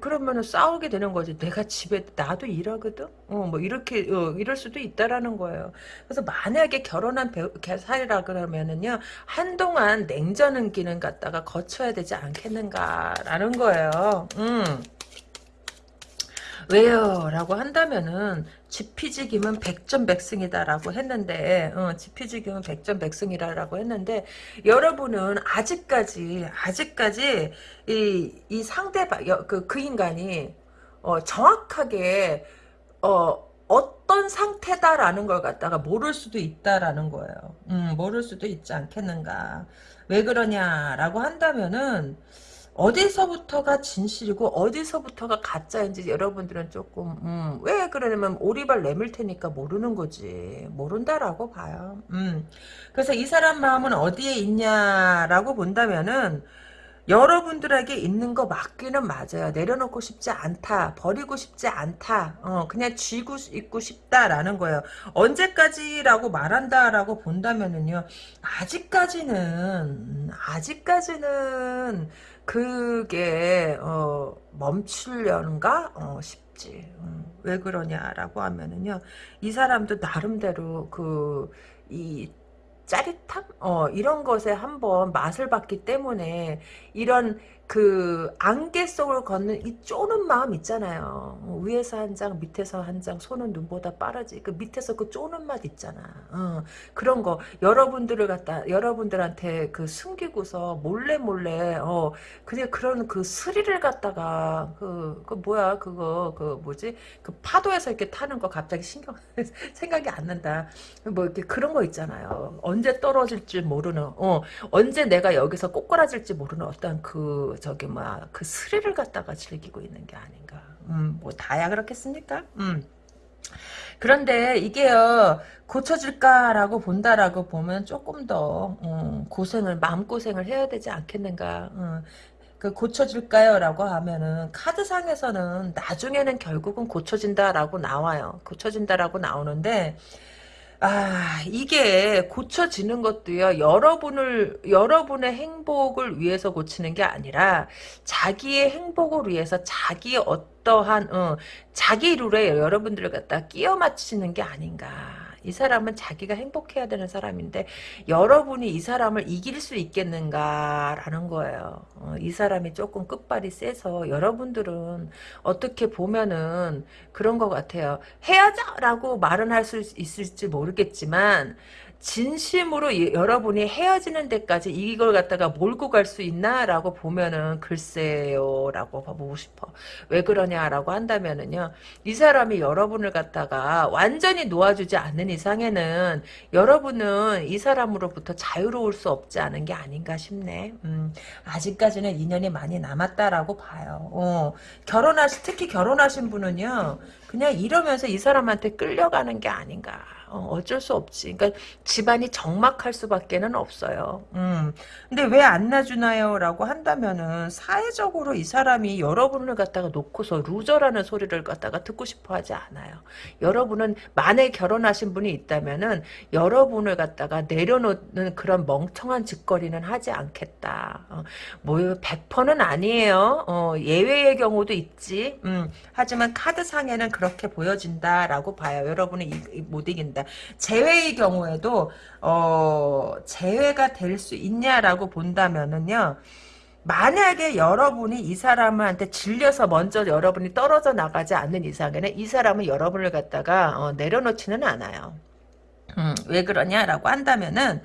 A: 그러면은 싸우게 되는 거지. 내가 집에, 나도 일하거든? 어, 뭐 이렇게, 어, 이럴 수도 있다라는 거예요. 그래서 만약에 결혼한 사이라 그러면은요, 한동안 냉전은 기는 갖다가 거쳐야 되지 않겠는가라는 거예요. 음. 왜요? 라고 한다면은 지피지김은 백전백승이다라고 했는데 어, 지피지김은 백전백승이라고 했는데 여러분은 아직까지 아직까지 이, 이 상대방 그, 그 인간이 어, 정확하게 어, 어떤 상태다라는 걸 갖다가 모를 수도 있다라는 거예요. 음, 모를 수도 있지 않겠는가. 왜 그러냐라고 한다면은 어디서부터가 진실이고 어디서부터가 가짜인지 여러분들은 조금 음, 왜 그러냐면 오리발 내밀 테니까 모르는 거지 모른다라고 봐요. 음. 그래서 이 사람 마음은 어디에 있냐라고 본다면은 여러분들에게 있는 거 맞기는 맞아요. 내려놓고 싶지 않다. 버리고 싶지 않다. 어, 그냥 쥐고 있고 싶다라는 거예요. 언제까지라고 말한다라고 본다면은요. 아직까지는 아직까지는 그게 어, 멈추려는가 어, 싶지. 음, 왜 그러냐라고 하면은요. 이 사람도 나름대로 그 이 짜릿함? 어, 이런 것에 한번 맛을 봤기 때문에 이런 그 안개 속을 걷는 이 쪼는 마음 있잖아요. 어, 위에서 한 장, 밑에서 한 장, 손은 눈보다 빠르지. 그 밑에서 그 쪼는 맛 있잖아. 어, 그런 거 여러분들을 갖다 여러분들한테 그 숨기고서 몰래 몰래 어 그냥 그런 그 스릴을 갖다가 그, 그 뭐야 그거 그 뭐지 그 파도에서 이렇게 타는 거 갑자기 신경 [LAUGHS] 생각이 안 난다. 뭐 이렇게 그런 거 있잖아요. 언제 떨어질지 모르는 어 언제 내가 여기서 꼬꾸라질지 모르는 어떤 그 저기 뭐야 그 스릴을 갖다가 즐기고 있는 게 아닌가. 음, 뭐 다야 그렇겠습니까? 음. 그런데 이게요 고쳐질까라고 본다라고 보면 조금 더 음, 고생을 마음 고생을 해야 되지 않겠는가. 음, 그 고쳐질까요? 라고 하면은 카드상에서는 나중에는 결국은 고쳐진다라고 나와요. 고쳐진다라고 나오는데 아, 이게 고쳐지는 것도요, 여러분을, 여러분의 행복을 위해서 고치는 게 아니라, 자기의 행복을 위해서 자기의 어떠한, 어, 자기 룰에 여러분들을 갖다 끼워 맞추는 게 아닌가. 이 사람은 자기가 행복해야 되는 사람인데 여러분이 이 사람을 이길 수 있겠는가라는 거예요. 어, 이 사람이 조금 끝발이 세서 여러분들은 어떻게 보면은 그런 것 같아요. 헤어져라고 말은 할 수 있을지 모르겠지만 진심으로 여러분이 헤어지는 데까지 이걸 갖다가 몰고 갈 수 있나라고 보면은 글쎄요 라고 보고 싶어. 왜 그러냐라고 한다면은요 이 사람이 여러분을 갖다가 완전히 놓아주지 않는 이상에는 여러분은 이 사람으로부터 자유로울 수 없지 않은 게 아닌가 싶네. 음, 아직까지는 인연이 많이 남았다라고 봐요. 어, 결혼하시 특히 결혼하신 분은요 그냥 이러면서 이 사람한테 끌려가는 게 아닌가 어, 어쩔 수 없지. 그러니까 집안이 적막할 수밖에는 없어요. 음. 근데 왜 안 놔주나요? 라고 한다면은 사회적으로 이 사람이 여러분을 갖다가 놓고서 루저라는 소리를 갖다가 듣고 싶어 하지 않아요. 여러분은 만에 결혼하신 분이 있다면은 여러분을 갖다가 내려놓는 그런 멍청한 짓거리는 하지 않겠다. 어, 뭐 100%는 아니에요. 어, 예외의 경우도 있지. 음. 하지만 카드상에는 그렇게 보여진다라고 봐요. 여러분은 이, 이, 못 이긴다. 제외의 경우에도 어, 제외가 될 수 있냐라고 본다면은요. 만약에 여러분이 이 사람한테 질려서 먼저 여러분이 떨어져 나가지 않는 이상에는 이 사람은 여러분을 갖다가 어, 내려놓지는 않아요. 음, 왜 그러냐라고 한다면은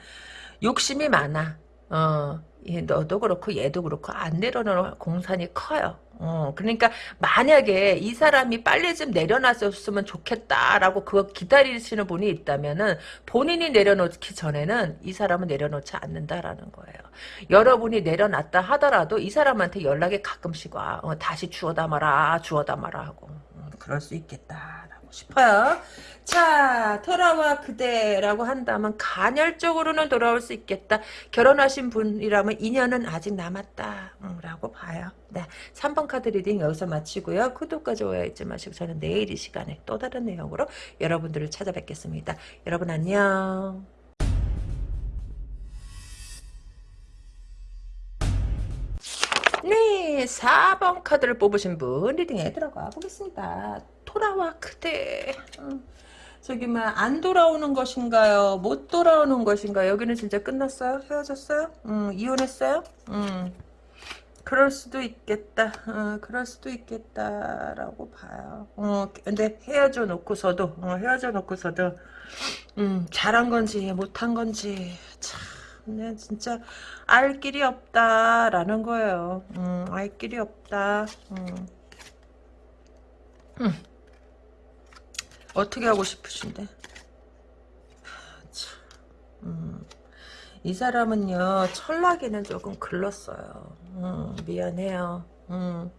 A: 욕심이 많아. 어, 예, 너도 그렇고 얘도 그렇고 안 내려놓은 공산이 커요. 어, 그러니까 만약에 이 사람이 빨리 좀 내려놨었으면 좋겠다라고 그거 기다리시는 분이 있다면은 본인이 내려놓기 전에는 이 사람은 내려놓지 않는다라는 거예요. 여러분이 내려놨다 하더라도 이 사람한테 연락이 가끔씩 와. 어, 다시 주워 담아라, 주워 담아라 하고. 음, 그럴 수 있겠다라고 싶어요. 자, 돌아와 그대라고 한다면 간헐적으로는 돌아올 수 있겠다. 결혼하신 분이라면 인연은 아직 남았다. 음, 라고 봐요. 네, 3번 카드 reading 여기서 마치고요. 구독과 좋아요 잊지 마시고 저는 내일 이 시간에 또 다른 내용으로 여러분들을 찾아뵙겠습니다. 여러분 안녕. 네, 4번 카드를 뽑으신 분 리딩에 들어가 보겠습니다. 돌아와 그대. 음. 저기 뭐안 돌아오는 것인가요? 못 돌아오는 것인가요? 여기는 진짜 끝났어요? 헤어졌어요? 음, 이혼했어요? 음. 그럴 수도 있겠다. 어, 그럴 수도 있겠다라고 봐요. 어, 근데 헤어져 놓고서도 어, 헤어져 놓고서도 음, 잘한 건지 못한 건지 참 네, 진짜 알 길이 없다라는 거예요. 음, 알 길이 없다. 음. 음. 어떻게 하고 싶으신데? 참, 음. 이 사람은요 철나기는 조금 글렀어요. 음, 미안해요. 음.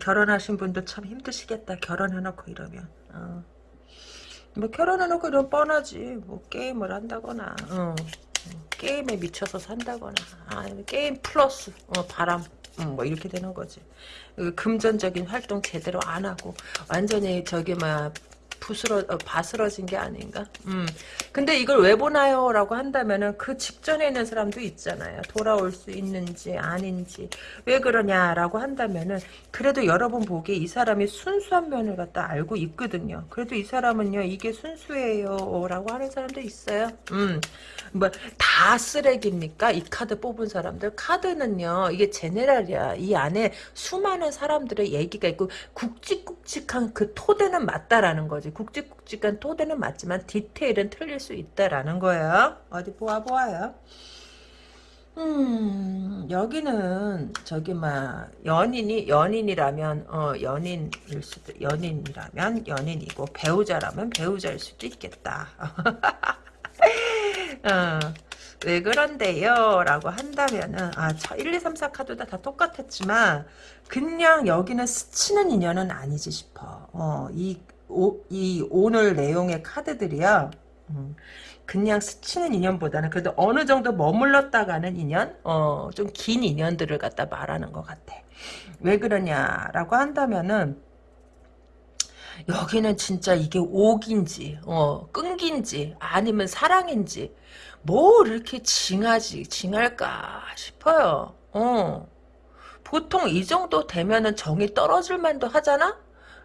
A: 결혼하신 분도 참 힘드시겠다. 결혼해놓고 이러면. 어. 뭐 결혼해놓고 이러면 뻔하지. 뭐 게임을 한다거나. 어. 게임에 미쳐서 산다거나. 아, 게임 플러스 어, 바람. 음, 뭐 이렇게 되는 거지. 금전적인 활동 제대로 안 하고 완전히 저기 막 부스러 어, 바스러진 게 아닌가? 음. 근데 이걸 왜 보나요? 라고 한다면은 그 직전에 있는 사람도 있잖아요. 돌아올 수 있는지 아닌지 왜 그러냐라고 한다면은 그래도 여러분 보기에 이 사람이 순수한 면을 갖다 알고 있거든요. 그래도 이 사람은요 이게 순수해요 라고 하는 사람도 있어요. 음. 뭐 다 쓰레기입니까? 이 카드 뽑은 사람들 카드는요 이게 제네랄이야. 이 안에 수많은 사람들의 얘기가 있고 굵직굵직한 그 토대는 맞다라는 거지. 굵직굵직한 토대는 맞지만 디테일은 틀릴 수 있다라는 거예요. 어디 보아 보아요. 음 여기는 저기 막 연인이 연인이라면 어 연인일 수도 연인이라면 연인이고 배우자라면 배우자일 수도 있겠다. [LAUGHS] [LAUGHS] 어, 왜 그런데요? 라고 한다면은, 아, 1, 2, 3, 4 카드 다, 다 똑같았지만, 그냥 여기는 스치는 인연은 아니지 싶어. 어, 이, 오, 이 오늘 내용의 카드들이야. 음, 그냥 스치는 인연보다는 그래도 어느 정도 머물렀다가는 인연, 어, 좀 긴 인연들을 갖다 말하는 것 같아. 왜 그러냐라고 한다면은, 여기는 진짜 이게 옥인지 어, 끈기인지 아니면 사랑인지 뭐 이렇게 징하지 징할까 싶어요. 어. 보통 이 정도 되면은 정이 떨어질 만도 하잖아?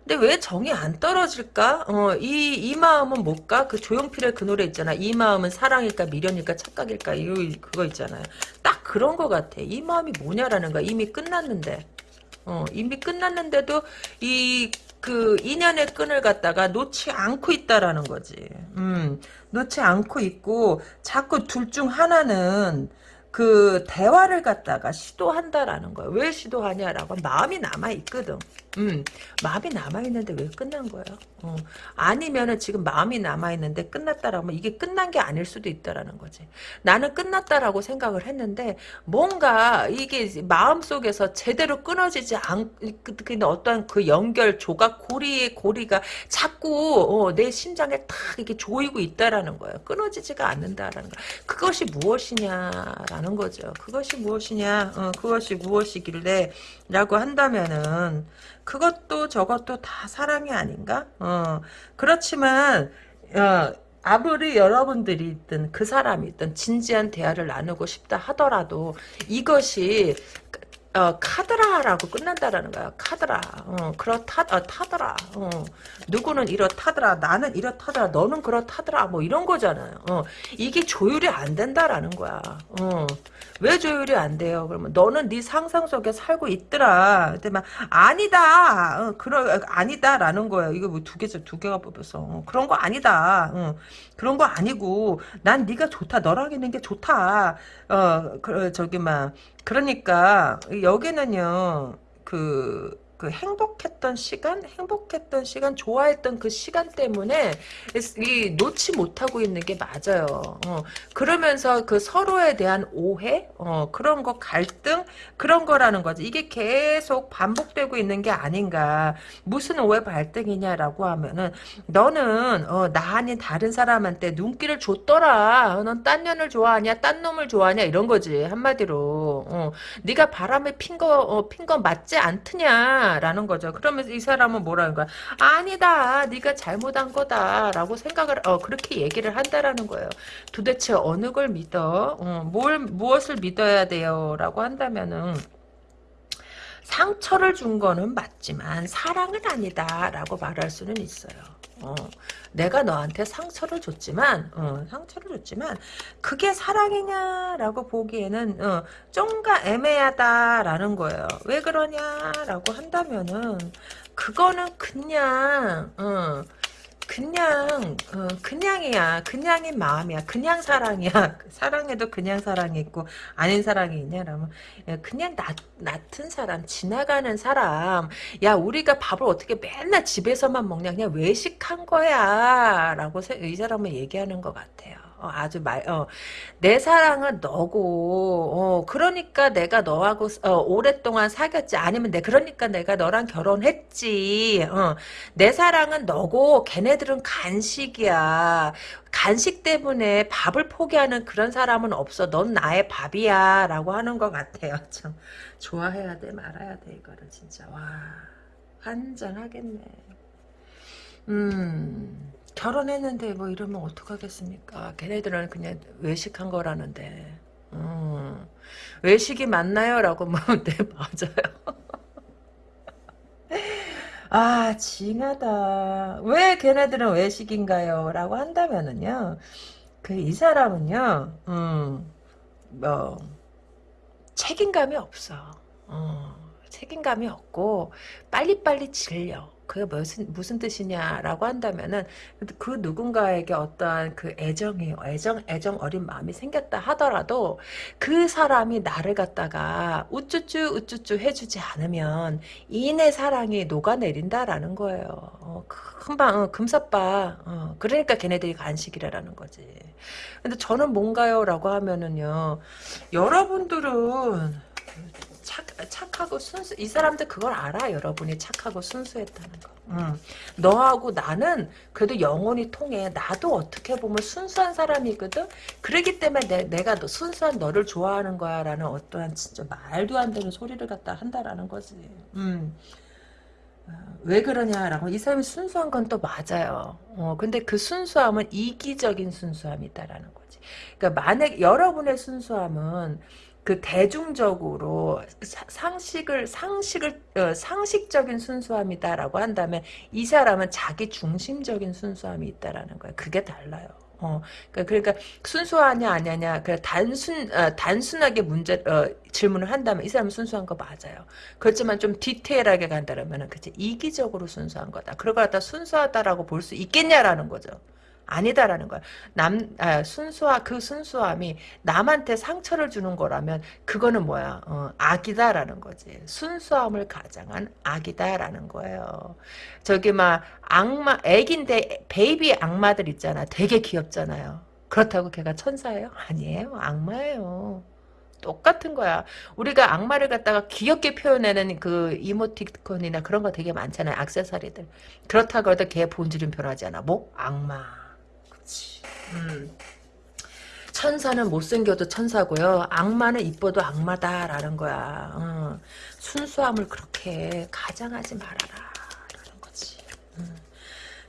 A: 근데 왜 정이 안 떨어질까? 어, 이, 이 마음은 뭘까? 그 조용필의 그 노래 있잖아. 이 마음은 사랑일까, 미련일까, 착각일까, 이거, 그거 있잖아요. 딱 그런 거 같아. 이 마음이 뭐냐라는 거야. 이미 끝났는데. 어, 이미 끝났는데도 이 그 인연의 끈을 갖다가 놓지 않고 있다라는 거지. 음, 놓지 않고 있고 자꾸 둘 중 하나는 그 대화를 갖다가 시도한다라는 거예요. 왜 시도하냐라고 마음이 남아 있거든. 음, 마음이 남아 있는데 왜 끝난 거예요? 어, 아니면은 지금 마음이 남아 있는데 끝났다라면 이게 끝난 게 아닐 수도 있다라는 거지. 나는 끝났다라고 생각을 했는데 뭔가 이게 마음 속에서 제대로 끊어지지 않, 그, 그 어떤 그 연결 조각 고리의 고리가 자꾸 어, 내 심장에 탁 이렇게 조이고 있다라는 거예요. 끊어지지가 않는다라는 거. 그것이 무엇이냐라는 거죠. 그것이 무엇이냐, 어, 그것이 무엇이길래 라고 한다면은 그것도 저것도 다 사랑이 아닌가? 어, 그렇지만 어, 아무리 여러분들이 있든 그 사람이 있든 진지한 대화를 나누고 싶다 하더라도 이것이 어, 카드라라고 끝난다라는 거야. 카드라. 어, 그렇다, 어, 타더라. 어, 누구는 이렇다더라. 나는 이렇다더라. 너는 그렇다더라. 뭐 이런 거잖아요. 어, 이게 조율이 안 된다라는 거야. 어, 왜 조율이 안 돼요? 그러면 너는 네 상상 속에 살고 있더라. 근데 막 아니다. 어, 그러 아니다라는 거예요. 이거 뭐 두 개죠. 두 개가 뽑혀서 어, 그런 거 아니다. 어, 그런 거 아니고 난 네가 좋다. 너랑 있는 게 좋다. 어, 그, 저기 막 그러니까 여기는요. 그, 그 행복했던 시간, 행복했던 시간, 좋아했던 그 시간 때문에 이 놓지 못하고 있는 게 맞아요. 어, 그러면서 그 서로에 대한 오해, 어, 그런 거 갈등 그런 거라는 거지. 이게 계속 반복되고 있는 게 아닌가. 무슨 오해 갈등이냐라고 하면은 너는 어, 나 아닌 다른 사람한테 눈길을 줬더라. 어, 넌딴 년을 좋아하냐, 딴 놈을 좋아하냐 이런 거지 한마디로. 어, 네가 바람에 핀거 어, 핀거 맞지 않느냐. 라는 거죠. 그러면서 이 사람은 뭐라는 거야? 아니다. 네가 잘못한 거다라고 생각을 어 그렇게 얘기를 한다라는 거예요. 도대체 어느 걸 믿어? 어, 뭘 무엇을 믿어야 돼요라고 한다면은 상처를 준 거는 맞지만 사랑은 아니다라고 말할 수는 있어요. 어, 내가 너한테 상처를 줬지만 어, 상처를 줬지만 그게 사랑이냐라고 보기에는 어, 좀가 애매하다라는 거예요. 왜 그러냐라고 한다면은 그거는 그냥 어, 그냥 어, 그냥이야. 그냥인 마음이야. 그냥 사랑이야. [LAUGHS] 사랑에도 그냥 사랑이 있고 아닌 사랑이 있냐라면 그냥 나, 같은 사람 지나가는 사람. 야 우리가 밥을 어떻게 맨날 집에서만 먹냐? 그냥 외식한 거야. 라고 이 사람은 얘기하는 것 같아요 어, 아주 말, 어, 내 사랑은 너고, 어, 그러니까 내가 너하고, 어, 오랫동안 사귀었지. 아니면 내, 그러니까 내가 너랑 결혼했지. 어, 내 사랑은 너고, 걔네들은 간식이야. 간식 때문에 밥을 포기하는 그런 사람은 없어. 넌 나의 밥이야. 라고 하는 것 같아요. [LAUGHS] 참, 좋아해야 돼, 말아야 돼, 이거를 진짜. 와, 환장하겠네. 음. 결혼했는데 뭐 이러면 어떡하겠습니까? 걔네들은 그냥 외식한 거라는데. 음, 외식이 맞나요? 라고 물으면 [LAUGHS] 네, 맞아요. [LAUGHS] 아, 징하다. 왜 걔네들은 외식인가요? 라고 한다면은요, 그, 이 사람은요, 음, 뭐, 책임감이 없어. 어, 책임감이 없고, 빨리빨리 질려. 그게 무슨 무슨 뜻이냐라고 한다면은 그 누군가에게 어떠한 그 애정이 애정 애정 어린 마음이 생겼다 하더라도 그 사람이 나를 갖다가 우쭈쭈 우쭈쭈 해주지 않으면 이내 사랑이 녹아내린다라는 거예요. 어, 금방 어, 금사빠. 어, 그러니까 걔네들이 간식이라는 거지. 근데 저는 뭔가요라고 하면은요. 여러분들은 착, 착하고 순수 이 사람들 그걸 알아 여러분이 착하고 순수했다는 거 음. 너하고 나는 그래도 영혼이 통해 나도 어떻게 보면 순수한 사람이거든 그러기 때문에 내, 내가 너, 순수한 너를 좋아하는 거야 라는 어떠한 진짜 말도 안 되는 소리를 갖다 한다라는 거지 음. 어, 왜 그러냐라고 이 사람이 순수한 건 또 맞아요. 어, 근데 그 순수함은 이기적인 순수함이다라는 거지. 그러니까 만약 여러분의 순수함은 그 대중적으로 상식을 상식을 어, 상식적인 순수함이다라고 한다면 이 사람은 자기 중심적인 순수함이 있다라는 거야. 그게 달라요. 어, 그러니까, 그러니까 순수하냐 아니냐 그 단순 어, 단순하게 문제 어, 질문을 한다면 이 사람은 순수한 거 맞아요. 그렇지만 좀 디테일하게 간다면은 그치 이기적으로 순수한 거다. 그걸 갖다 순수하다라고 볼 수 있겠냐라는 거죠. 아니다라는 거야. 남 아, 순수하 그 순수함이 남한테 상처를 주는 거라면 그거는 뭐야? 어, 악이다라는 거지. 순수함을 가장한 악이다라는 거예요. 저기 막 악마 애긴데 베이비 악마들 있잖아. 되게 귀엽잖아요. 그렇다고 걔가 천사예요? 아니에요. 악마예요. 똑같은 거야. 우리가 악마를 갖다가 귀엽게 표현하는 그 이모티콘이나 그런 거 되게 많잖아요. 악세사리들. 그렇다고 해도 걔 본질은 변하지 않아. 뭐? 악마. 음. 천사는 못생겨도 천사고요. 악마는 이뻐도 악마다라는 거야. 어. 순수함을 그렇게 가장하지 말아라. 라는 거지. 음.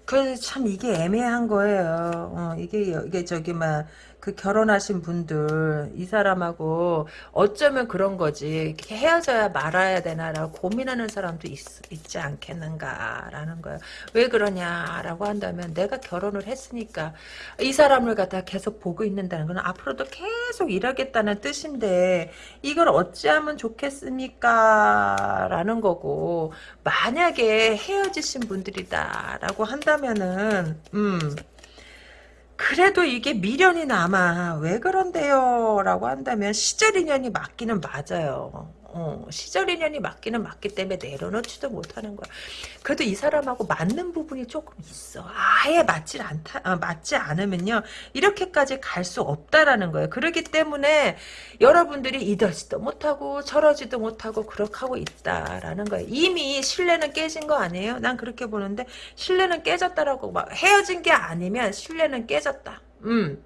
A: 그참 이게 애매한 거예요. 어, 이게 이게 저기 막 그 결혼하신 분들 이 사람하고 어쩌면 그런 거지 헤어져야 말아야 되나라고 고민하는 사람도 있, 있지 않겠는가라는 거예요. 왜 그러냐라고 한다면 내가 결혼을 했으니까 이 사람을 갖다 계속 보고 있는다는 건 앞으로도 계속 일하겠다는 뜻인데 이걸 어찌하면 좋겠습니까? 라는 거고 만약에 헤어지신 분들이다라고 한다면은 음 그래도 이게 미련이 남아. 왜 그런데요? 라고 한다면 시절 인연이 맞기는 맞아요. 어, 시절 인연이 맞기는 맞기 때문에 내려놓지도 못하는 거야. 그래도 이 사람하고 맞는 부분이 조금 있어. 아예 맞지 않다, 아, 맞지 않으면요. 이렇게까지 갈 수 없다라는 거예요. 그렇기 때문에 여러분들이 이러지도 못하고 저러지도 못하고 그렇게 하고 있다라는 거예요. 이미 신뢰는 깨진 거 아니에요? 난 그렇게 보는데 신뢰는 깨졌다라고 막 헤어진 게 아니면 신뢰는 깨졌다. 음.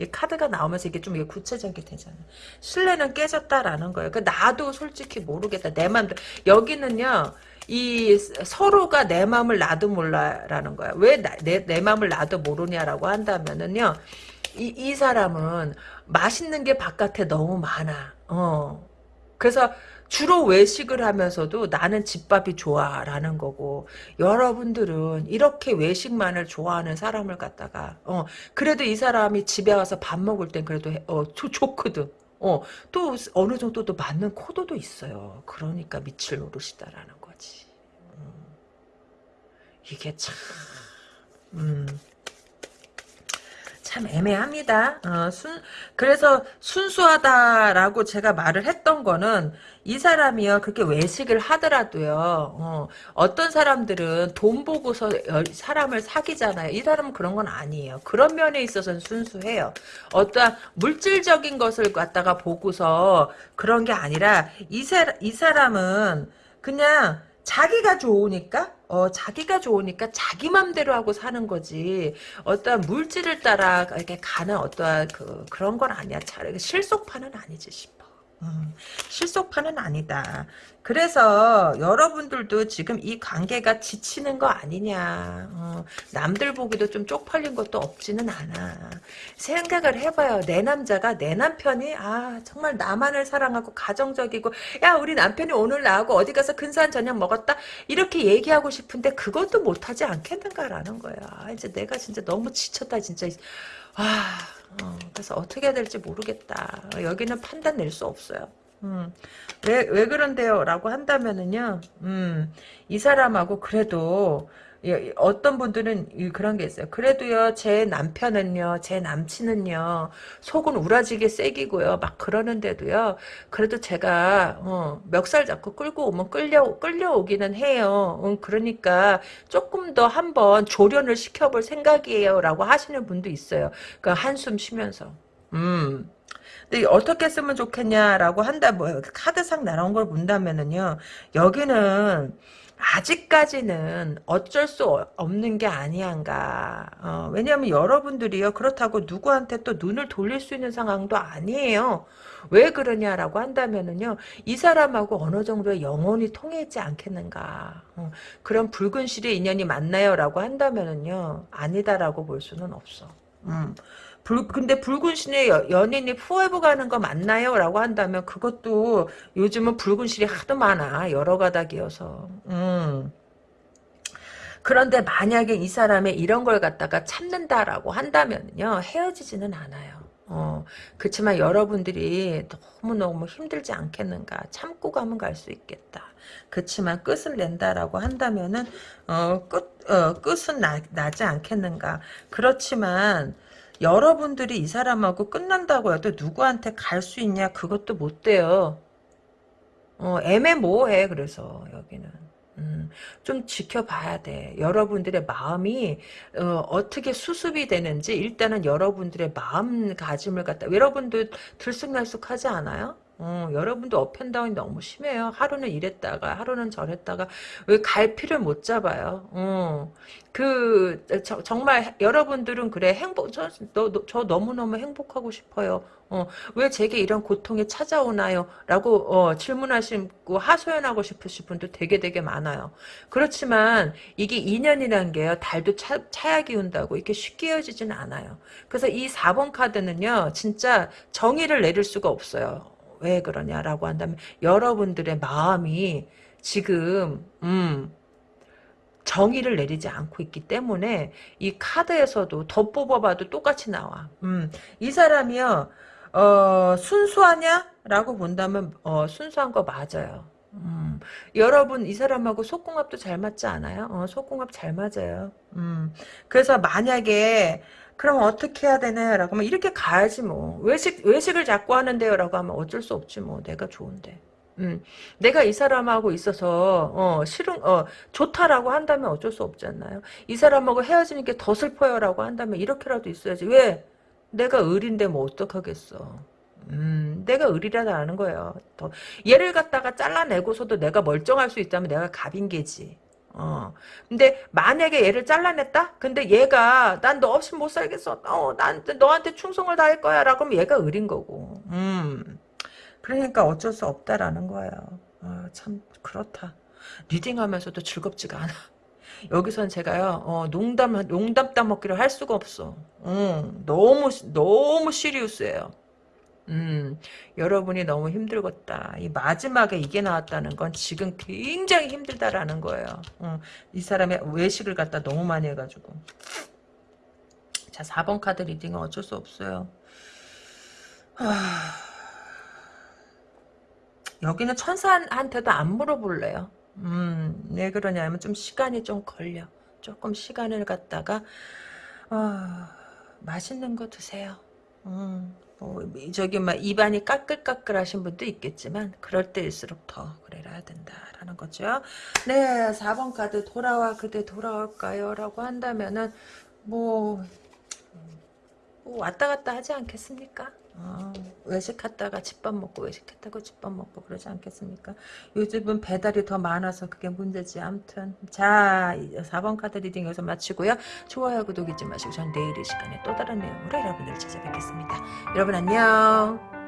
A: 이 카드가 나오면서 이게 좀 구체적이 되잖아. 신뢰는 깨졌다라는 거예요. 그 나도 솔직히 모르겠다. 내 마음도 여기는요. 이 서로가 내 마음을 나도 몰라라는 거야. 왜내 내 마음을 나도 모르냐라고 한다면은요. 이, 이 사람은 맛있는 게 바깥에 너무 많아. 어. 그래서 주로 외식을 하면서도 나는 집밥이 좋아라는 거고 여러분들은 이렇게 외식만을 좋아하는 사람을 갖다가 어 그래도 이 사람이 집에 와서 밥 먹을 땐 그래도 해- 어 좋, 좋거든. 어 또 어느 정도 또 맞는 코드도 있어요. 그러니까 밑을 노릇이다라는 거지. 음, 이게 참 음. 참 애매합니다. 어, 순, 그래서 순수하다라고 제가 말을 했던 거는 이 사람이요 그렇게 외식을 하더라도요 어, 떤 사람들은 돈 보고서 여- 사람을 사귀잖아요. 이 사람은 그런 건 아니에요. 그런 면에 있어서는 순수해요. 어떠한 물질적인 것을 갖다가 보고서 그런 게 아니라 이, 사, 이 사람은 그냥 자기가 좋으니까 어 자기가 좋으니까 자기 맘대로 하고 사는 거지 어떠한 물질을 따라 이렇게 가는 어떠한 그 그런 건 아니야 잘 실속파는 아니지 싶어 음, 실속파는 아니다. 그래서 여러분들도 지금 이 관계가 지치는 거 아니냐. 어, 남들 보기도 좀 쪽팔린 것도 없지는 않아. 생각을 해봐요. 내 남자가 내 남편이 아 정말 나만을 사랑하고 가정적이고 야 우리 남편이 오늘 나하고 어디 가서 근사한 저녁 먹었다? 이렇게 얘기하고 싶은데 그것도 못하지 않겠는가라는 거야. 이제 내가 진짜 너무 지쳤다 진짜. 아 어, 그래서 어떻게 해야 될지 모르겠다. 여기는 판단 낼 수 없어요. 음, 왜, 왜 그런데요? 라고 한다면은요, 음, 이 사람하고 그래도, 예, 어떤 분들은 이- 그런 게 있어요. 그래도요, 제 남편은요, 제 남친은요, 속은 우라지게 세기고요, 막 그러는데도요, 그래도 제가, 어, 멱살 잡고 끌고 오면 끌려, 끌려오기는 해요. 음, 그러니까 조금 더 한번 조련을 시켜볼 생각이에요. 라고 하시는 분도 있어요. 그 한숨 쉬면서. 음. 어떻게 쓰면 좋겠냐라고 한다 뭐 카드상 날아온 걸 본다면은요 여기는 아직까지는 어쩔 수 어- 없는 게 아니한가. 어, 왜냐하면 여러분들이요 그렇다고 누구한테 또 눈을 돌릴 수 있는 상황도 아니에요. 왜 그러냐라고 한다면은요 이 사람하고 어느 정도의 영혼이 통했지 않겠는가. 어, 그런 붉은 실의 인연이 맞나요라고 한다면은요 아니다라고 볼 수는 없어. 음. 불, 근데 붉은 신의 여- 연인이 포에버 가는 거 맞나요? 라고 한다면 그것도 요즘은 붉은 실이 하도 많아. 여러 가닥이어서. 음. 그런데 만약에 이 사람의 이런 걸 갖다가 참는다라고 한다면요. 헤어지지는 않아요. 어, 그렇지만 여러분들이 너무너무 힘들지 않겠는가. 참고 가면 갈 수 있겠다. 그렇지만 끝을 낸다라고 한다면은, 어, 끝, 어, 끝은 나, 나지 않겠는가. 그렇지만, 여러분들이 이 사람하고 끝난다고 해도 누구한테 갈 수 있냐 그것도 못 돼요. 어, 애매모호해 그래서 여기는. 음, 좀 지켜봐야 돼. 여러분들의 마음이 어, 떻게 수습이 되는지 일단은 여러분들의 마음가짐을 갖다 여러분들 들쑥날쑥하지 않아요? 어, 여러분도 업앤다운이 너무 심해요. 하루는 이랬다가 하루는 저랬다가 왜 갈피를 못 잡아요. 어, 그 저, 정말 여러분들은 그래 행복 저, 너, 너, 저 너무너무 행복하고 싶어요. 어, 왜 제게 이런 고통이 찾아오나요? 라고 어, 질문하시고 하소연하고 싶으신 분도 되게 되게 많아요. 그렇지만 이게 인연이란 게요. 달도 차, 차야 기운다고 이렇게 쉽게 헤어지진 않아요. 그래서 이 4번 카드는요. 진짜 정의를 내릴 수가 없어요. 왜 그러냐라고 한다면 여러분들의 마음이 지금 음 정의를 내리지 않고 있기 때문에 이 카드에서도 더 뽑아봐도 똑같이 나와. 음, 이 사람이요. 어, 순수하냐? 라고 본다면 어, 순수한 거 맞아요. 음, 여러분 이 사람하고 속궁합도 잘 맞지 않아요? 어, 속궁합 잘 맞아요. 음, 그래서 만약에 그럼 어떻게 해야 되나요? 라고 하면 이렇게 가야지 뭐. 외식, 외식을 자꾸 하는데요? 라고 하면 어쩔 수 없지 뭐. 내가 좋은데. 음, 내가 이 사람하고 있어서 어, 싫은 어, 좋다라고 한다면 어쩔 수 없지 않나요? 이 사람하고 헤어지는 게 더 슬퍼요라고 한다면 이렇게라도 있어야지. 왜? 내가 을인데 뭐 어떡하겠어. 음, 내가 을이라는 거예요. 더 얘를 갖다가 잘라내고서도 내가 멀쩡할 수 있다면 내가 갑인 게지. 어. 근데 만약에 얘를 잘라냈다? 근데 얘가 난 너 없이 못 살겠어. 어, 난 너한테 충성을 다할 거야. 라고 하면 얘가 을인 거고. 음. 그러니까 어쩔 수 없다라는 거예요. 아, 참 그렇다. reading하면서도 즐겁지가 않아. 여기선 제가요, 어, 농담, 농담 따먹기를 할 수가 없어. 음, 너무, 너무 serious예요. 음, 여러분이 너무 힘들겠다. 이 마지막에 이게 나왔다는 건 지금 굉장히 힘들다라는 거예요. 음, 이 사람의 외식을 갖다 너무 많이 해가지고. 자, 4번 카드 reading은 어쩔 수 없어요. 하... 여기는 천사한테도 안 물어볼래요. 음, 왜 그러냐면 좀 시간이 좀 걸려. 조금 시간을 갖다가 어, 맛있는 거 드세요. 음, 뭐, 저기 막 입안이 까끌까끌하신 분도 있겠지만 그럴 때일수록 더 그래야 된다라는 거죠. 네, 4번 카드 돌아와 그대 돌아올까요? 라고 한다면은 뭐, 뭐 왔다 갔다 하지 않겠습니까? 아, 외식했다가 집밥 먹고 외식했다가 집밥 먹고 그러지 않겠습니까? 요즘은 배달이 더 많아서 그게 문제지. 아무튼 자 4번 카드 reading 여기서 마치고요. 좋아요 구독 잊지 마시고 전 내일 이 시간에 또 다른 내용으로 여러분들 찾아뵙겠습니다. 여러분 안녕.